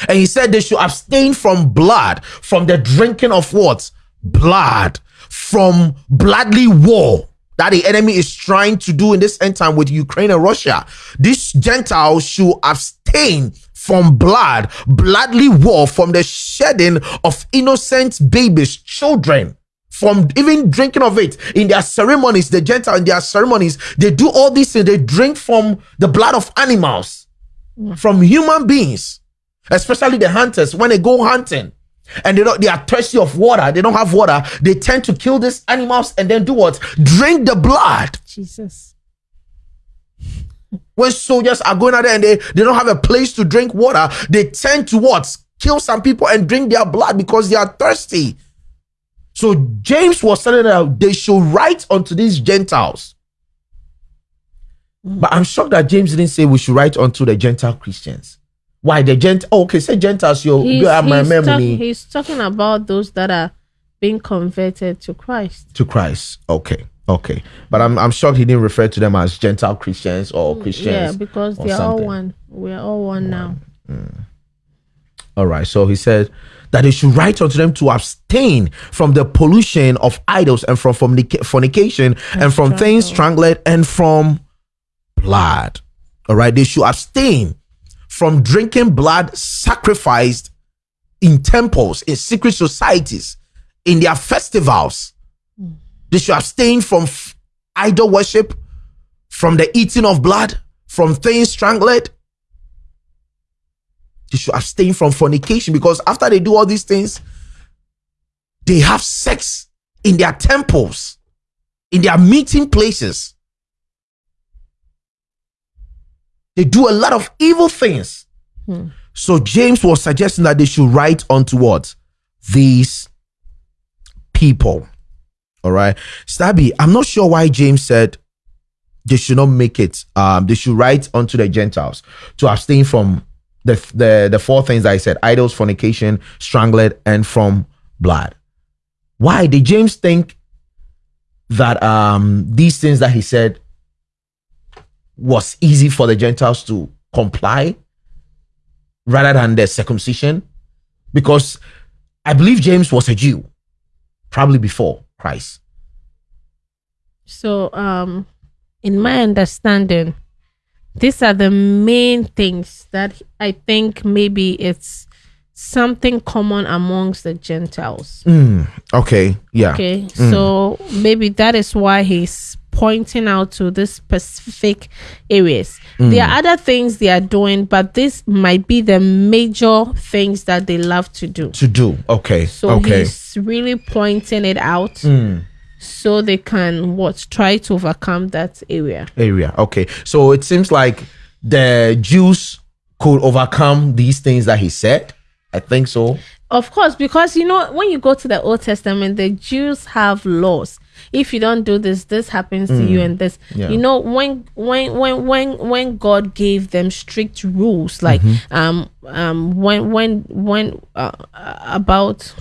B: And he said they should abstain from blood, from the drinking of what? Blood, from bloodly war that the enemy is trying to do in this end time with Ukraine and Russia. These Gentiles should abstain from blood, bloodly war, from the shedding of innocent babies, children, from even drinking of it. In their ceremonies, the Gentile in their ceremonies, they do all these things. They drink from the blood of animals, from human beings, especially the hunters. When they go hunting and they don't they are thirsty of water they don't have water they tend to kill these animals and then do what? Drink the blood.
A: Jesus
B: when soldiers are going out there and they, they don't have a place to drink water, they tend to what? Kill some people and drink their blood because they are thirsty. So James was telling them they should write unto these Gentiles. But I'm shocked that James didn't say we should write unto the Gentile Christians. Why the Gent? Oh, okay, say Gentiles. You
A: he's, my memory. Talk, he's talking about those that are being converted to Christ.
B: To Christ. Okay. Okay, but I'm I'm shocked he didn't refer to them as Gentile Christians or mm, Christians. Yeah,
A: because they're all one. We're all one, one. now. Mm.
B: All right. So he said that they should write unto them to abstain from the pollution of idols and from fornication and, and from things strangled and from blood. All right. They should abstain from drinking blood sacrificed in temples, in secret societies, in their festivals they should abstain from idol worship, from the eating of blood, from things strangled. They should abstain from fornication because after they do all these things, they have sex in their temples, in their meeting places. They do a lot of evil things. Hmm. So James was suggesting that they should write unto what? These people. All right. Stabby, I'm not sure why James said they should not make it. Um, they should write unto the Gentiles to abstain from the the the four things I said: idols, fornication, strangled, and from blood. Why did James think that um these things that he said was easy for the Gentiles to comply rather than the circumcision? Because I believe James was a Jew, probably before price.
A: So, um, in my understanding, these are the main things that I think maybe it's something common amongst the Gentiles.
B: Mm, okay. Yeah.
A: Okay. Mm. So maybe that is why he's pointing out to the specific areas. Mm. There are other things they are doing, but this might be the major things that they love to do.
B: To do. Okay.
A: So
B: okay.
A: he's really pointing it out. Mm. So they can what try to overcome that area.
B: Area. Okay. So it seems like the Jews could overcome these things that he said. I think so.
A: Of course, because you know, when you go to the Old Testament, the Jews have laws if you don't do this this happens mm. to you mm. and this yeah. you know when when when when when god gave them strict rules like mm-hmm. um um when when when uh, about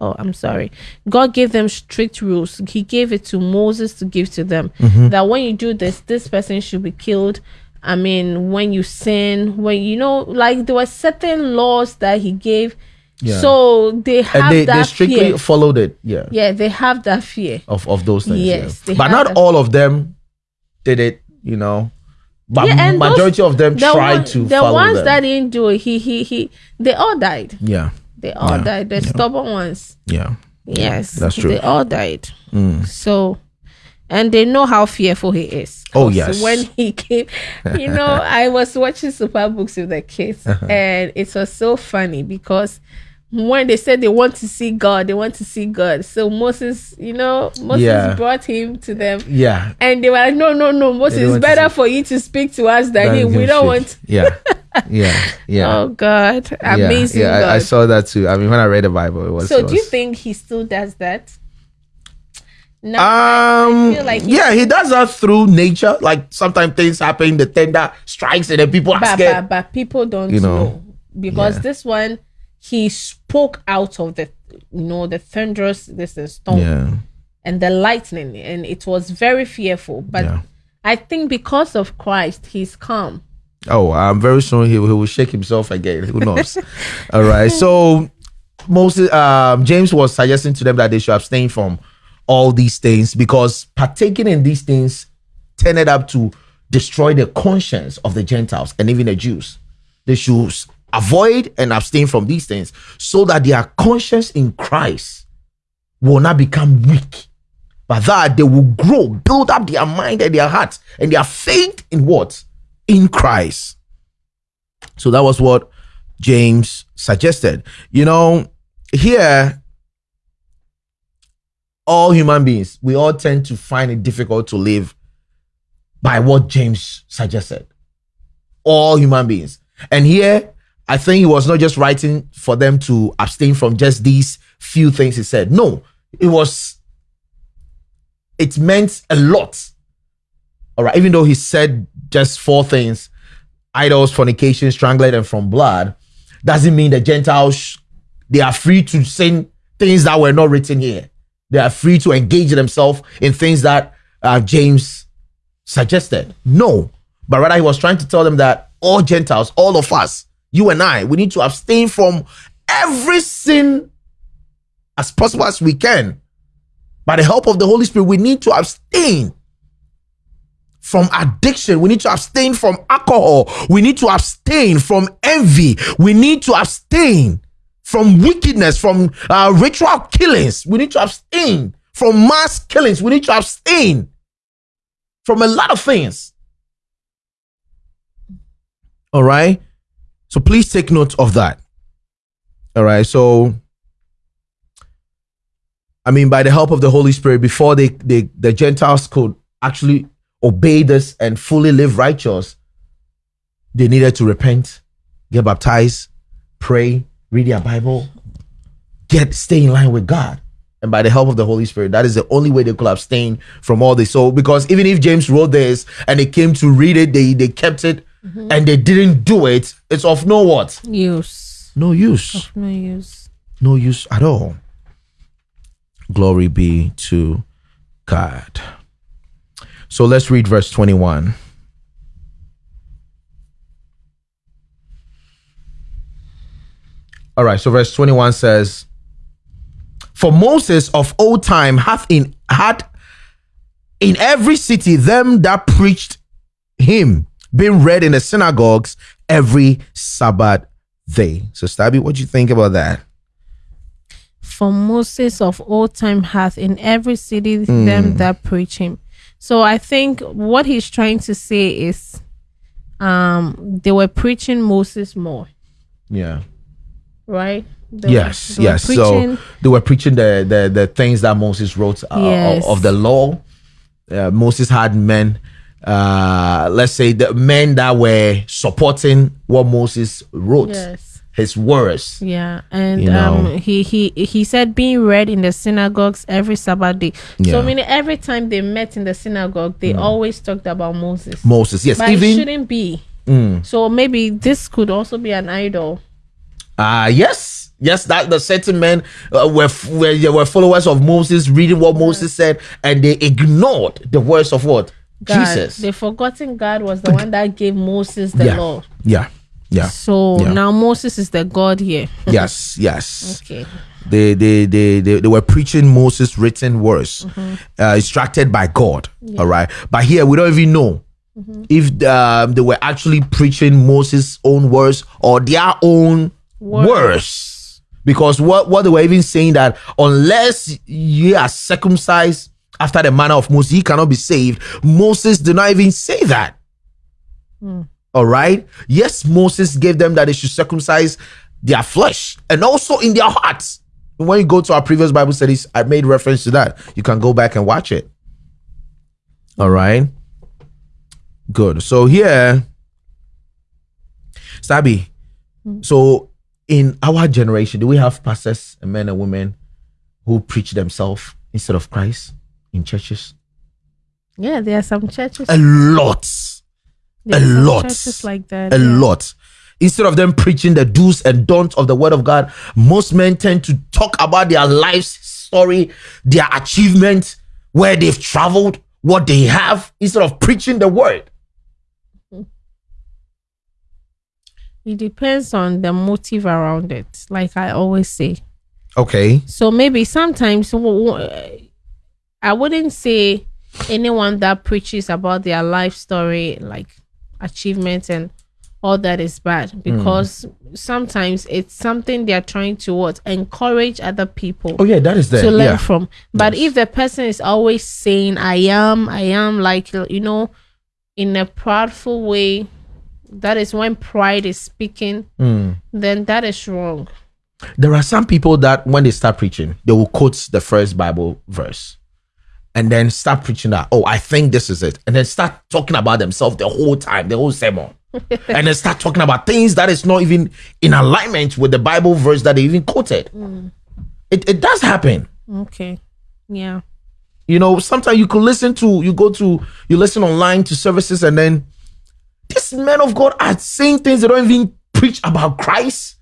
A: oh i'm sorry god gave them strict rules he gave it to moses to give to them mm-hmm. that when you do this this person should be killed i mean when you sin when you know like there were certain laws that he gave yeah. So they have
B: they,
A: that
B: they strictly
A: fear.
B: followed it. Yeah.
A: Yeah, they have that fear
B: of, of those things. Yes. Yeah. But not all of them did it, you know. But
A: Yeah, and
B: majority
A: those-
B: of them
A: the
B: tried
A: one-
B: to
A: the ones
B: them.
A: that didn't do it, he he he, they all died.
B: yeah,
A: They all
B: Yeah,
A: died. The stubborn ones.
B: yeah,
A: Yes,
B: that's true. Mm.
A: They all died. So, and they know how fearful he is.
B: Oh yes.
A: When he came, you know, *laughs* I was watching Super Books with the kids,
B: Uh-huh.
A: and it was so funny because when they said they want to see God, they want to see God. So Moses, you know, Moses
B: Yeah.
A: brought him to them.
B: yeah.
A: And they were like, no, no, no, Moses, it's better for you to speak to us than him. We don't
B: speak.
A: want.
B: Yeah, *laughs* yeah, yeah.
A: Oh God, amazing
B: yeah,
A: God.
B: I, I saw that too. I mean, when I read the Bible, it was.
A: so do you think he still does that? No,
B: Um.
A: Like
B: yeah, he does that through nature. Like sometimes things happen, the tender strikes, and then people are
A: but,
B: scared.
A: but, but people don't
B: You know,
A: know, because
B: yeah.
A: this one he spoke out of the you know the thunderous this is storm
B: yeah,
A: and the lightning and it was very fearful but
B: Yeah.
A: i think because of christ he's calm
B: Oh, I'm very sure he, he will shake himself again. Who knows? All right. So Moses, um, James was suggesting to them that they should abstain from all these things because partaking in these things tended up to destroy the conscience of the Gentiles and even the Jews. They should avoid and abstain from these things so that their conscience in Christ will not become weak. But that they will grow, build up their mind and their heart and their faith in what? In Christ. So that was what James suggested. You know, here, all human beings, we all tend to find it difficult to live by what James suggested. All human beings. And here, I think he was not just writing for them to abstain from just these few things he said. No, it was, it meant a lot. All right, even though he said just four things idols, fornication, strangling, and from blood, doesn't mean the Gentiles they are free to sin things that were not written here. They are free to engage themselves in things that uh, James suggested. No, but rather he was trying to tell them that all Gentiles, all of us, you and I, we need to abstain from every sin as possible as we can. By the help of the Holy Spirit, we need to abstain from addiction. We need to abstain from alcohol. We need to abstain from envy. We need to abstain from wickedness, from uh, ritual killings. We need to abstain from mass killings. We need to abstain from a lot of things. All right. So please take note of that. All right. So, I mean, by the help of the Holy Spirit, before they, they the Gentiles could actually obey this and fully live righteous, they needed to repent, get baptized, pray, read their Bible, get stay in line with God. And by the help of the Holy Spirit, that is the only way they could abstain from all this. So, because even if James wrote this and they came to read it, they they kept it mm-hmm. and they didn't do it, it's of no what?
A: use
B: No use.
A: no use
B: No use at all. Glory be to God. So let's read verse 21. All right, so verse 21 says, For Moses of old time hath in had in every city them that preached him being read in the synagogues every Sabbath day. So Stabby, what do you think about that?
A: for moses of old time hath in every city
B: Hmm.
A: them that preach him so i think what he's trying to say is um they were preaching moses more
B: Yeah.
A: Right They were-
B: yes,
A: were
B: yes.
A: preaching-
B: So they were preaching the the, the things that Moses wrote uh,
A: Yes.
B: of, of the law. Uh, Moses had men, uh, let's say the men that were supporting what Moses wrote,
A: yes
B: his words.
A: Yeah, and
B: You know.
A: um, he he he said being read in the synagogues every Sabbath day.
B: Yeah.
A: So meaning every time they met in the synagogue, they always talked about Moses.
B: Moses, yes,
A: but it
B: even Mm.
A: shouldn't be. So maybe this could also be an idol.
B: Uh yes, yes, that the certain men uh, were f- were they were followers of Moses, reading what Moses said, and they ignored the words of what
A: God.
B: Jesus.
A: They forgotten God was the one that gave Moses the
B: yeah,
A: law.
B: yeah, Yeah.
A: So
B: Yeah.
A: now Moses is the God here. *laughs*
B: yes, yes.
A: Okay.
B: They, they, they, they, they were preaching Moses' written words, uh, instructed by God. All right. But here we don't even know if um, they were actually preaching Moses' own words or their own
A: Words.
B: words. Because what, what they were even saying that unless you are circumcised after the manner of Moses, he cannot be saved. Moses did not even say that. Hmm. All right. Yes, Moses gave them that they should circumcise their flesh and also in their hearts. When you go to our previous Bible studies, I made reference to that. You can go back and watch it. All right. Good. So here, Sabi. Hmm. So in our generation, do we have pastors and men and women who preach themselves instead of Christ in churches?
A: Yeah, there are some churches.
B: A lot.
A: there
B: a lot.
A: Churches like that.
B: a
A: yeah.
B: lot. Instead of them preaching the do's and don'ts of the word of God, most men tend to talk about their life's story, their achievements, where they've traveled, what they have, instead of preaching the word.
A: It depends on the motive around it. Like I always say.
B: Okay.
A: So maybe sometimes eh, I wouldn't say anyone that preaches about their life story, like achievements and all that is bad hmm. because sometimes it's something they're trying to what encourage other people
B: Oh yeah, that is there.
A: to learn
B: yeah.
A: from. But if the person is always saying, I am, I am, like, you know, in a proudful way, that is when pride is speaking,
B: Mm.
A: then that is wrong.
B: There are some people that when they start preaching, they will quote the first Bible verse and then start preaching that, oh, I think this is it. And then start talking about themselves the whole time, the whole sermon. *laughs* and then start talking about things that is not even in alignment with the Bible verse that they even quoted. It, it does happen.
A: Okay. Yeah.
B: You know, sometimes you could listen to, you go to, you listen online to services and then these men of God are saying things they don't even preach about Christ.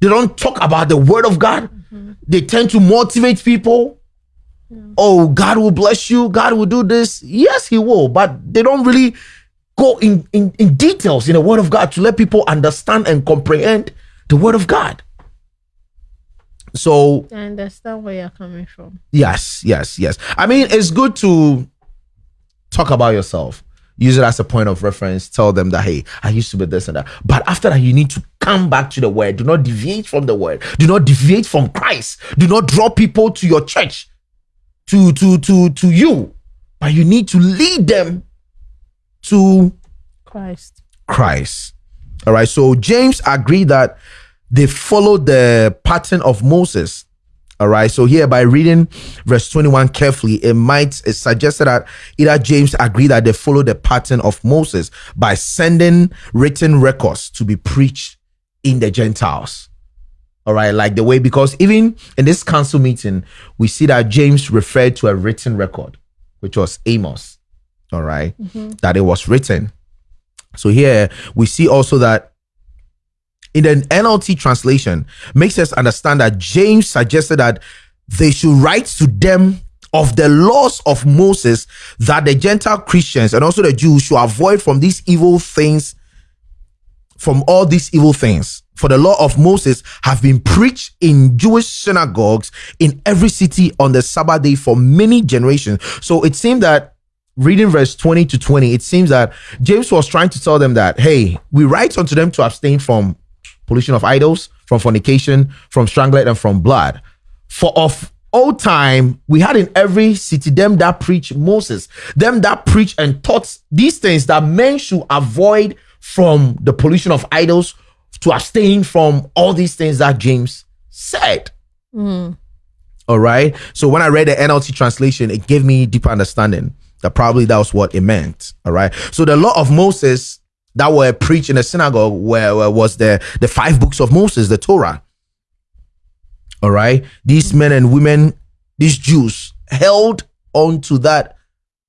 B: They don't talk about the word of God. Mm-hmm. They tend to motivate people. Oh, God will bless you. God will do this. Yes, He will. But they don't really go in, in, in details in the word of God to let people understand and comprehend the word of God. So
A: I understand where you're coming from.
B: Yes, yes, yes. I mean, it's good to talk about yourself. Use it as a point of reference. Tell them that, hey, I used to be this and that. But after that, you need to come back to the word. Do not deviate from the word. Do not deviate from Christ. Do not draw people to your church, to to to to you. But you need to lead them to
A: Christ.
B: Christ. All right. So James agreed that they followed the pattern of Moses. All right. So here by reading verse 21 carefully, it might it suggested that either James agreed that they followed the pattern of Moses by sending written records to be preached in the Gentiles. All right, like the way because even in this council meeting, we see that James referred to a written record, which was Amos. All right, mm-hmm. that it was written. So here we see also that in the NLT translation makes us understand that James suggested that they should write to them of the laws of Moses that the Gentile Christians and also the Jews should avoid from these evil things, from all these evil things. For the law of Moses have been preached in Jewish synagogues in every city on the Sabbath day for many generations. So it seemed that reading verse 20 to 20, it seems that James was trying to tell them that, hey, we write unto them to abstain from pollution of idols, from fornication, from strangling, and from blood. For of old time, we had in every city them that preach Moses, them that preach and taught these things that men should avoid from the pollution of idols, to abstain from all these things that James said. Hmm. All right. So when I read the NLT translation, it gave me deeper understanding that probably that was what it meant. All right. So the law of Moses that were preached in the synagogue where, where was the the five books of Moses, the Torah. All right. These men and women, these Jews held on to that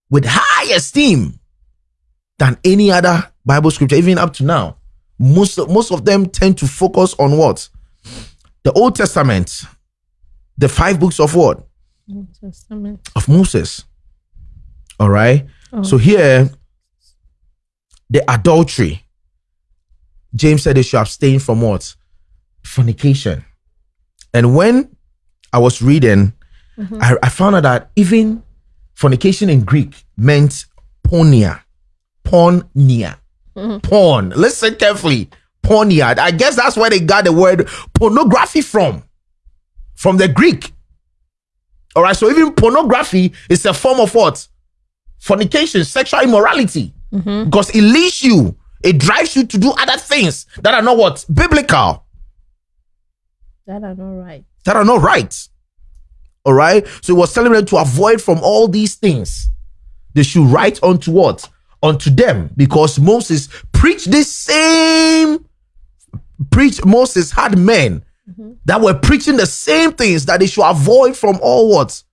B: with high esteem than any other Bible scripture, even up to now. Most most of them tend to focus on what? The Old Testament, the five books of what?
A: Old Testament.
B: Of Moses. All right. So here, the adultery, James said they should abstain from what? Fornication. And when I was reading, mm-hmm. I, I found out that even fornication in Greek meant pornia. Pornia. Mm-hmm. Porn. Listen carefully. Pornia. I guess that's where they got the word pornography from. From the Greek. All right. So even pornography is a form of what? Fornication, sexual immorality. Mm-hmm. Because it leads you, it drives you to do other things that are not what? Biblical.
A: That are not right.
B: That are not right. All right. So he was telling them to avoid from all these things. They should write unto what? Unto them. Because Moses preached this same preach Moses had men mm-hmm. that were preaching the same things that they should avoid from all what?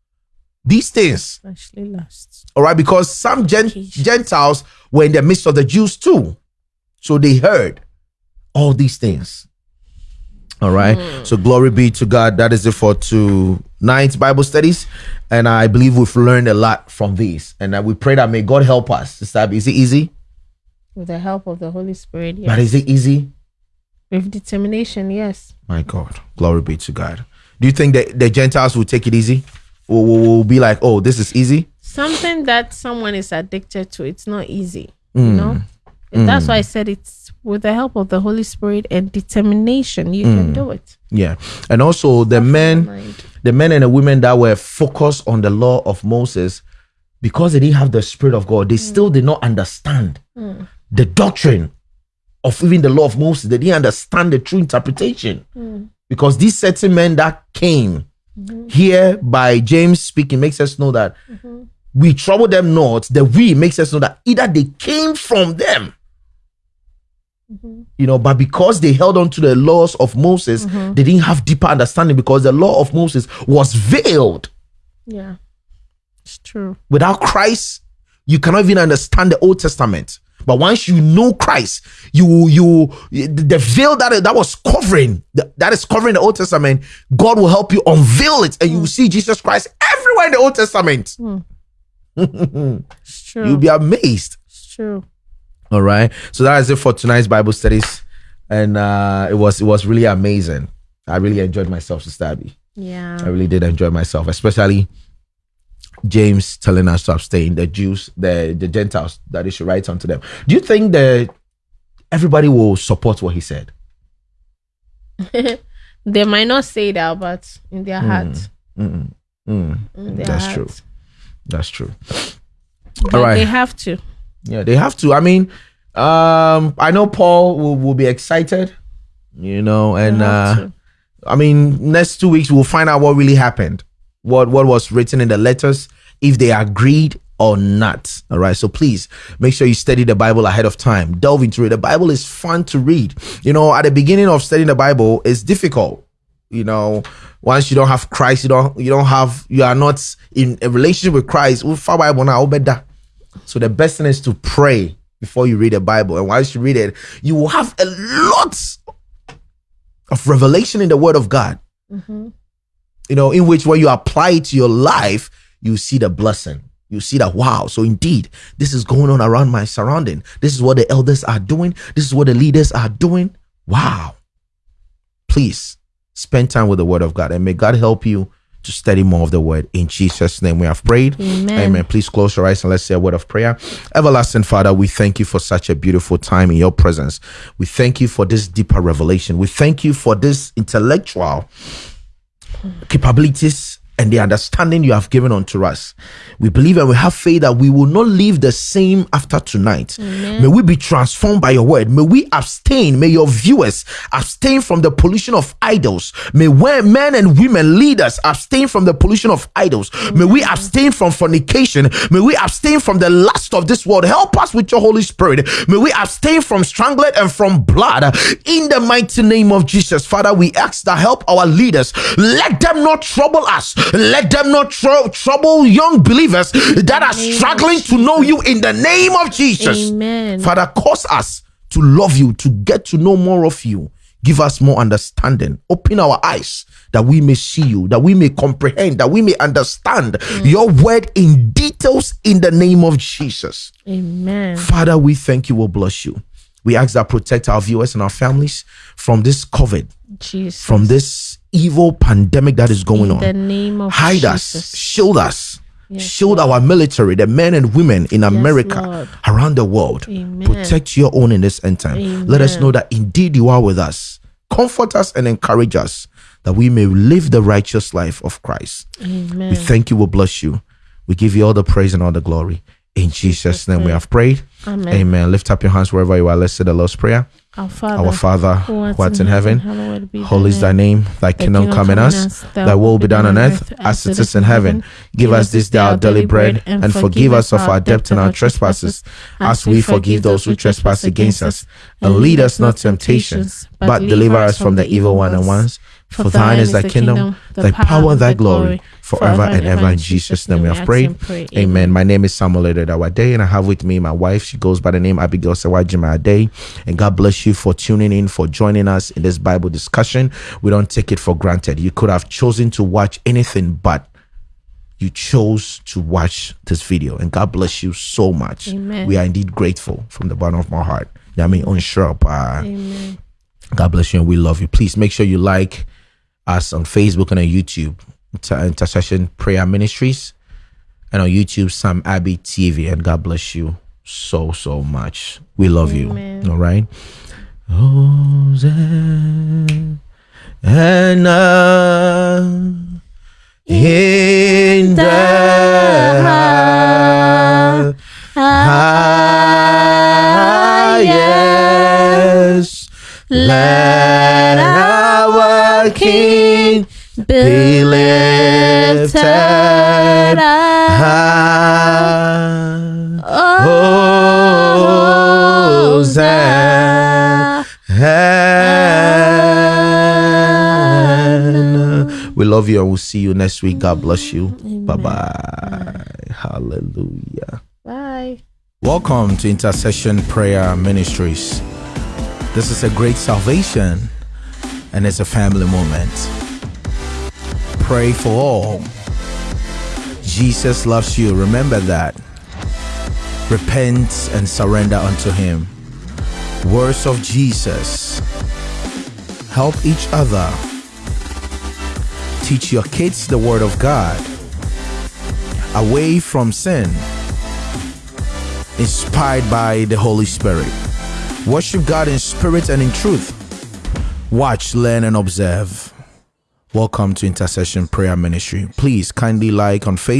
B: These things.
A: Fleshly lusts.
B: All right, because some gen- Gentiles were in the midst of the Jews too. So they heard all these things. All right. Hmm. So glory be to God. That is it for tonight's Bible studies. And I believe we've learned a lot from these. And we pray that may God help us. Sister Abby, Is it easy?
A: With the help of the Holy Spirit, yes.
B: But is it easy?
A: With determination, yes.
B: My God. Glory be to God. Do you think that the Gentiles will take it easy? Will, will, will be like, oh, this is easy?
A: Something that someone is addicted to, it's not easy.
B: Mm.
A: You know? And mm. That's why I said it's with the help of the Holy Spirit and determination, you
B: Mm.
A: can do it.
B: Yeah. And also the men the men and the women that were focused on the law of Moses, because they didn't have the Spirit of God, they mm. still did not understand mm. the doctrine of even the law of Moses. They didn't understand the true interpretation. Because these certain men that came mm-hmm. here by James speaking makes us know that mm-hmm. We trouble them not, the we makes us know that either they came from them. Mm-hmm. You know but because they held on to the laws of moses mm-hmm. they didn't have deeper understanding because the law of moses was veiled.
A: Yeah. It's true.
B: without christ you cannot even understand the old testament. But once you know christ you you the veil that that was covering that is covering the old testament god will help you unveil it and you mm. will see jesus christ everywhere in the old testament mm.
A: It's true.
B: you'll be amazed
A: it's true.
B: All right. So that is it for tonight's Bible studies. And uh it was it was really amazing. I really enjoyed myself, Sister Abby.
A: Yeah.
B: I really did enjoy myself, especially James telling us to abstain, the Jews, the the Gentiles, that they should write unto them. Do you think that everybody will support what he said? *laughs*
A: They might not say that, but in their heart.
B: Mm, mm,
A: In their
B: that's
A: heart.
B: true. That's true.
A: But
B: All right.
A: They have to.
B: Yeah, they have to. I mean, um, I know Paul will, will be excited, you know, and uh. I mean, next two weeks we'll find out what really happened, what what was written in the letters, if they agreed or not. All right. So please make sure you study the Bible ahead of time. Delve into it. The Bible is fun to read. You know, at the beginning of studying the Bible, it's difficult. You know, once you don't have Christ, you don't you don't have you are not in a relationship with Christ. Well, far Bible now, better. So the best thing is to pray before you read the Bible. And once you read it, you will have a lot of revelation in the Word of God. Mm-hmm. You know, in which when you apply it to your life, you see the blessing. You see that wow. So indeed, this is going on around my surrounding. This is what the elders are doing. This is what the leaders are doing. Wow. Please spend time with the Word of God, and may God help you to study more of the Word. In Jesus' name, we have prayed.
A: Amen.
B: Amen. Please close your eyes and let's say a word of prayer. Everlasting Father, we thank you for such a beautiful time in your presence. We thank you for this deeper revelation. We thank you for this intellectual capabilities and the understanding you have given unto us. We believe and we have faith that we will not live the same after tonight. May we be transformed by your word. May we abstain. May your viewers abstain from the pollution of idols. May men and women leaders abstain from the pollution of idols. May we abstain from fornication. May we abstain from the lust of this world. Help us with your Holy Spirit. May we abstain from strangled and from blood. In the mighty name of Jesus, Father, we ask that help our leaders. Let them not trouble us. Let them not tr- trouble young believers that are struggling to know you in the name of Jesus.
A: Amen.
B: Father, cause us to love you, to get to know more of you. Give us more understanding. Open our eyes that we may see you, that we may comprehend, that we may understand mm. your word in details in the name of Jesus.
A: Amen.
B: Father, we thank you. We'll bless you. We ask that protect our viewers and our families from this COVID,
A: Jesus.
B: from this evil pandemic that is going
A: in
B: on.
A: the name of
B: Hide
A: Jesus.
B: us, shield us,
A: Yes,
B: shield
A: Lord.
B: our military, the men and women in America,
A: Lord.
B: around the world.
A: Amen.
B: Protect your own in this end time. Let us know that indeed you are with us. Comfort us and encourage us that we may live the righteous life of Christ.
A: Amen.
B: We thank you, we bless you. We give you all the praise and all the glory. In Jesus' name we have prayed.
A: Amen.
B: Amen. Lift up your hands wherever you are. Let's say the Lord's Prayer.
A: Our Father,
B: Our Father,
A: who art
B: who art in heaven,
A: hallowed be
B: holy is thy name. Thy kingdom come in us. Thy will be done on earth as it is in heaven. Give us this day our daily bread and forgive us of our debt and our trespasses as we forgive those who trespass against us. And lead us not to temptations, but deliver us from the evil one and ones. For thine is thy kingdom, thy power, and thy glory, forever and ever. In Jesus' name we have prayed. Amen. My name is Samuel Day, and I have with me my wife. She goes by the name Abigail Sawajima Day. And God bless you for tuning in, for joining us in this Bible discussion. We don't take it for granted. You could have chosen to watch anything, but you chose to watch this video. And God bless you so much.
A: Amen.
B: We are indeed grateful from the bottom of my heart. I mean, unsure,
A: Amen.
B: God bless you and we love you. Please make sure you like us on Facebook and on YouTube, Inter- Intercession Prayer Ministries, and on YouTube, Sam Abbey TV. And God bless you so, so much. We love
A: Amen.
B: you. All right. Hosanna uh, in the highest. Let our King be lifted high. Hosanna. We love you and we'll see you next week. God bless you. Bye bye. Hallelujah.
A: Bye.
B: Welcome to Intercession Prayer Ministries. This is a great salvation and it's a family moment. Pray for all. Jesus loves you. Remember that. Repent and surrender unto Him. Words of Jesus. Help each other. Teach your kids the Word of God. Away from sin inspired by the Holy Spirit. Worship God in spirit and in truth. Watch, learn, and observe. Welcome to Intercession Prayer Ministry. Please kindly like on Facebook.